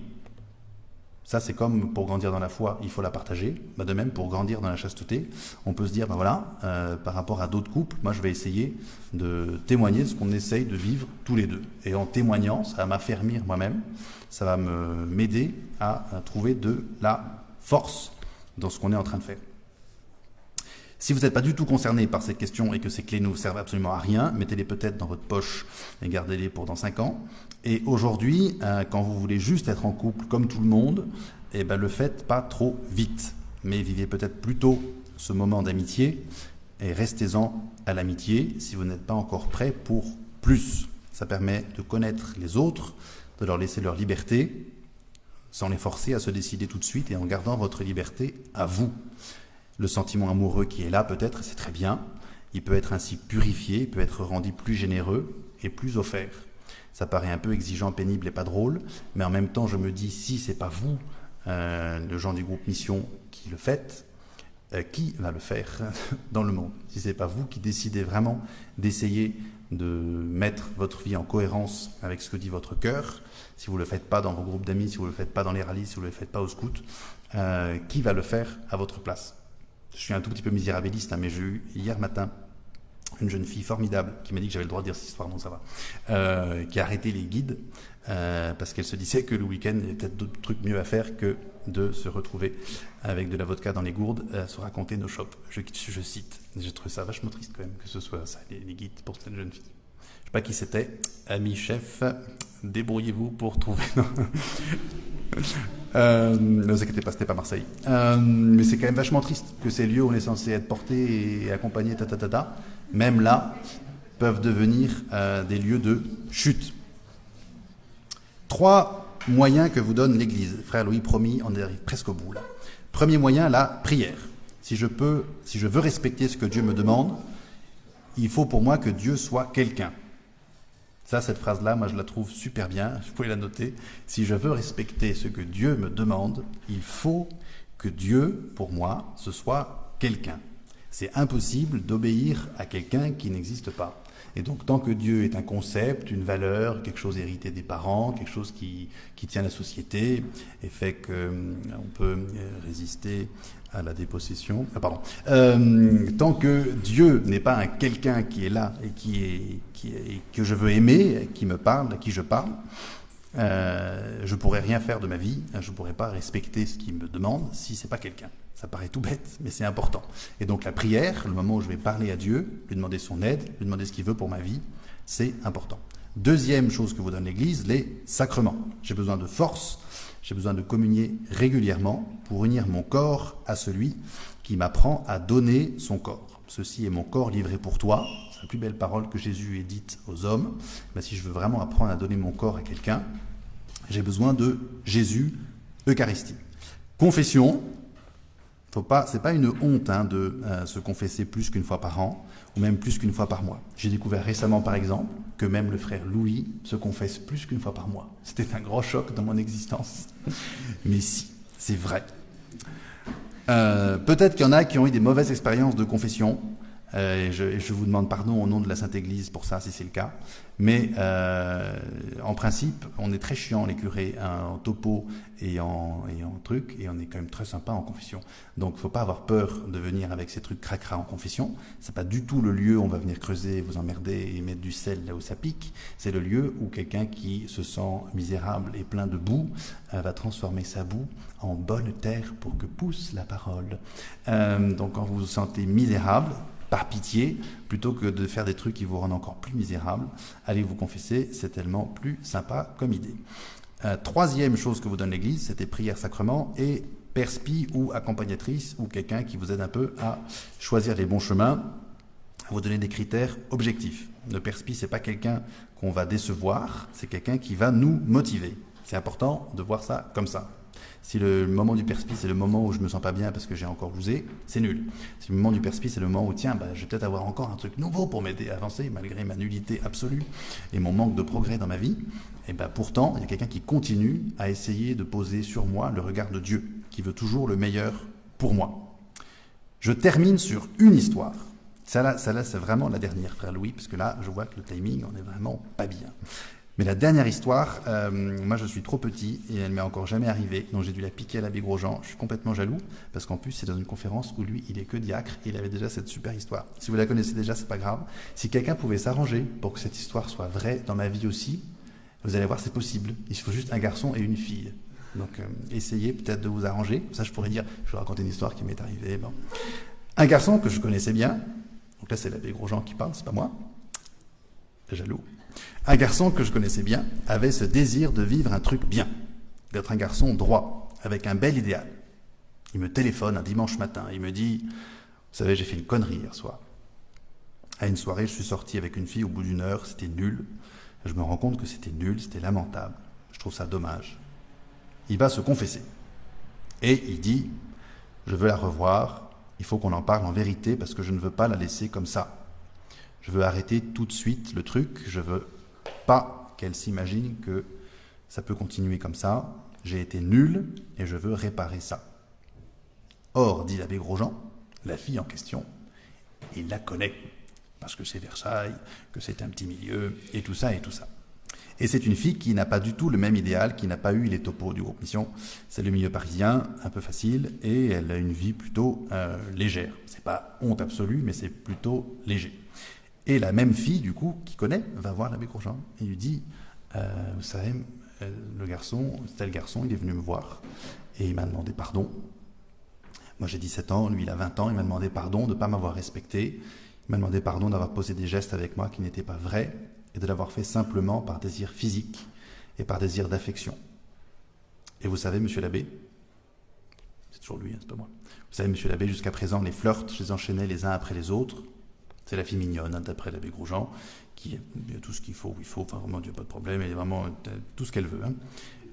[SPEAKER 1] Ça, c'est comme pour grandir dans la foi, il faut la partager. Bah, de même, pour grandir dans la chasteté, on peut se dire, ben voilà, euh, par rapport à d'autres couples, moi, je vais essayer de témoigner de ce qu'on essaye de vivre tous les deux. Et en témoignant, ça va m'affermir moi-même, ça va m'aider à, trouver de la force dans ce qu'on est en train de faire. Si vous n'êtes pas du tout concerné par cette question et que ces clés ne vous servent absolument à rien, mettez-les peut-être dans votre poche et gardez-les pour dans 5 ans. Et aujourd'hui, euh, quand vous voulez juste être en couple comme tout le monde, eh ben, le faites pas trop vite. Mais vivez peut-être plutôt ce moment d'amitié et restez-en à l'amitié si vous n'êtes pas encore prêt pour plus. Ça permet de connaître les autres, de leur laisser leur liberté, sans les forcer à se décider tout de suite et en gardant votre liberté à vous le sentiment amoureux qui est là peut-être, c'est très bien. Il peut être ainsi purifié, il peut être rendu plus généreux et plus offert. Ça paraît un peu exigeant, pénible et pas drôle, mais en même temps, je me dis, si c'est pas vous, euh, le gens du groupe Mission, qui le faites, euh, qui va le faire dans le monde? Si c'est pas vous qui décidez vraiment d'essayer de mettre votre vie en cohérence avec ce que dit votre cœur, si vous ne le faites pas dans vos groupes d'amis, si vous ne le faites pas dans les rallyes, si vous ne le faites pas au scout, euh, qui va le faire à votre place? Je suis un tout petit peu misérabiliste, hein, mais j'ai eu hier matin une jeune fille formidable qui m'a dit que j'avais le droit de dire cette histoire, non ça va, euh, qui a arrêté les guides euh, parce qu'elle se disait que le week-end, il y avait peut-être d'autres trucs mieux à faire que de se retrouver avec de la vodka dans les gourdes, à se raconter nos shops. Je, cite. J'ai trouvé ça vachement triste quand même que ce soit ça, les, guides pour cette jeune fille. Je sais pas qui c'était. Ami chef, débrouillez-vous pour trouver. Euh, ne vous inquiétez pas, c'était pas Marseille. Mais c'est quand même vachement triste que ces lieux où on est censé être porté et accompagné, ta, ta, ta, ta même là, peuvent devenir euh, des lieux de chute. Trois moyens que vous donne l'Église. Frère Louis, promis, on arrive presque au bout. Premier moyen, la prière. Si je peux, si je veux respecter ce que Dieu me demande, il faut pour moi que Dieu soit quelqu'un. Ça, cette phrase-là, moi, je la trouve super bien. Vous pouvez la noter. Si je veux respecter ce que Dieu me demande, il faut que Dieu, pour moi, ce soit quelqu'un. C'est impossible d'obéir à quelqu'un qui n'existe pas. Et donc, tant que Dieu est un concept, une valeur, quelque chose hérité des parents, quelque chose qui, qui tient la société et fait qu'on euh, peut euh, résister à la dépossession. Ah, pardon. Euh, tant que Dieu n'est pas un quelqu'un qui est là et qui est, que je veux aimer, qui me parle, à qui je parle, euh, je pourrais rien faire de ma vie. Je pourrais pas respecter ce qu'il me demande si c'est pas quelqu'un. Ça paraît tout bête, mais c'est important. Et donc la prière, le moment où je vais parler à Dieu, lui demander son aide, lui demander ce qu'il veut pour ma vie, c'est important. Deuxième chose que vous donne l'Église, les sacrements. J'ai besoin de force, j'ai besoin de communier régulièrement pour unir mon corps à celui qui m'apprend à donner son corps. Ceci est mon corps livré pour toi. C'est la plus belle parole que Jésus ait dite aux hommes. Mais si je veux vraiment apprendre à donner mon corps à quelqu'un, j'ai besoin de Jésus, Eucharistie. Confession, faut pas, c'est pas une honte hein, de euh, se confesser plus qu'une fois par an ou même plus qu'une fois par mois. J'ai découvert récemment, par exemple, que même le frère Louis se confesse plus qu'une fois par mois. C'était un grand choc dans mon existence. Mais si, c'est vrai. Euh, peut-être qu'il y en a qui ont eu des mauvaises expériences de confession. Euh, et, je, vous demande pardon au nom de la Sainte Église pour ça, si c'est le cas. Mais euh, en principe, on est très chiant, les curés, hein, en topo et en, et truc, et on est quand même très sympa en confession. Donc, faut pas avoir peur de venir avec ces trucs cracra en confession. C'est pas du tout le lieu où on va venir creuser, vous emmerder et mettre du sel là où ça pique. C'est le lieu où quelqu'un qui se sent misérable et plein de boue euh, va transformer sa boue en bonne terre pour que pousse la parole. Donc, quand vous vous sentez misérable, par pitié, plutôt que de faire des trucs qui vous rendent encore plus misérable. Allez vous confesser, c'est tellement plus sympa comme idée. Euh, troisième chose que vous donne l'Église, c'était prière sacrement et perspi ou accompagnatrice ou quelqu'un qui vous aide un peu à choisir les bons chemins, vous donner des critères objectifs. Le perspi, c'est pas quelqu'un qu'on va décevoir, c'est quelqu'un qui va nous motiver. C'est important de voir ça comme ça. Si le moment du perspice c'est le moment où je me sens pas bien parce que j'ai encore bousé, c'est nul. Si le moment du perspice c'est le moment où, tiens, bah, je vais peut-être avoir encore un truc nouveau pour m'aider à avancer, malgré ma nullité absolue et mon manque de progrès dans ma vie, et ben pourtant, il y a quelqu'un qui continue à essayer de poser sur moi le regard de Dieu, qui veut toujours le meilleur pour moi. Je termine sur une histoire. Ça là, ça là c'est vraiment la dernière, frère Louis, parce que là, je vois que le timing, on est vraiment pas bien. Mais la dernière histoire, euh, moi je suis trop petit et elle m'est encore jamais arrivée, donc j'ai dû la piquer à l'abbé Grosjean. Je suis complètement jaloux parce qu'en plus c'est dans une conférence où lui il est que diacre et il avait déjà cette super histoire. Si vous la connaissez déjà, c'est pas grave. Si quelqu'un pouvait s'arranger pour que cette histoire soit vraie dans ma vie aussi, vous allez voir c'est possible. Il faut juste un garçon et une fille. Donc euh, essayez peut-être de vous arranger. Ça je pourrais dire, je vais raconter une histoire qui m'est arrivée. Un garçon que je connaissais bien, donc là c'est l'abbé Grosjean qui parle, c'est pas moi. Jaloux. Un garçon que je connaissais bien avait ce désir de vivre un truc bien, d'être un garçon droit, avec un bel idéal. Il me téléphone un dimanche matin, il me dit, vous savez, j'ai fait une connerie hier soir. À une soirée, je suis sorti avec une fille au bout d'une heure, c'était nul. Je me rends compte que c'était nul, c'était lamentable. Je trouve ça dommage. Il va se confesser. Et il dit, je veux la revoir, il faut qu'on en parle en vérité parce que je ne veux pas la laisser comme ça. Je veux arrêter tout de suite le truc. Je veux pas qu'elle s'imagine que ça peut continuer comme ça. J'ai été nul et je veux réparer ça. Or, dit l'abbé Grosjean, la fille en question, il la connaît parce que c'est Versailles, que c'est un petit milieu et tout ça et tout ça. Et c'est une fille qui n'a pas du tout le même idéal, qui n'a pas eu les topos du groupe Mission. C'est le milieu parisien, un peu facile, et elle a une vie plutôt euh, légère. C'est pas honte absolue, mais c'est plutôt léger. Et la même fille, du coup, qui connaît, va voir l'abbé Grosjean et lui dit euh, Vous savez, euh, le garçon, tel garçon, il est venu me voir et il m'a demandé pardon. Moi j'ai 17 ans, lui il a 20 ans, il m'a demandé pardon de ne pas m'avoir respecté. Il m'a demandé pardon d'avoir posé des gestes avec moi qui n'étaient pas vrais et de l'avoir fait simplement par désir physique et par désir d'affection. Et vous savez, monsieur l'abbé, c'est toujours lui, hein, c'est pas moi. Vous savez, monsieur l'abbé, jusqu'à présent, les flirts, je les enchaînais les uns après les autres. C'est la fille mignonne, hein, d'après l'abbé Grosjean, qui a tout ce qu'il faut, il faut, enfin vraiment, Dieu, pas de problème, elle est vraiment euh, tout ce qu'elle veut. Hein.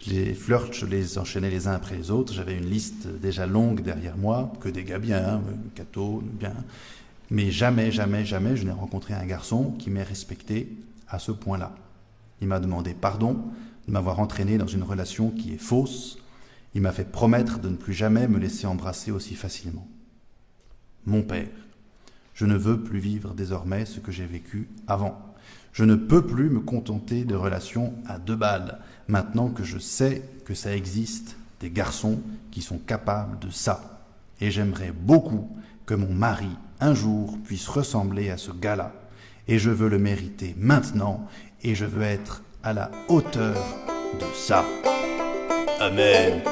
[SPEAKER 1] Les flirts, je les enchaînais les uns après les autres. J'avais une liste déjà longue derrière moi, que des gars bien, hein, Cato, bien. Mais jamais, jamais, jamais, je n'ai rencontré un garçon qui m'ait respecté à ce point-là. Il m'a demandé pardon de m'avoir entraîné dans une relation qui est fausse. Il m'a fait promettre de ne plus jamais me laisser embrasser aussi facilement. Mon père. Je ne veux plus vivre désormais ce que j'ai vécu avant. Je ne peux plus me contenter de relations à deux balles, maintenant que je sais que ça existe des garçons qui sont capables de ça. Et j'aimerais beaucoup que mon mari, un jour, puisse ressembler à ce gars-là. Et je veux le mériter maintenant, et je veux être à la hauteur de ça. Amen.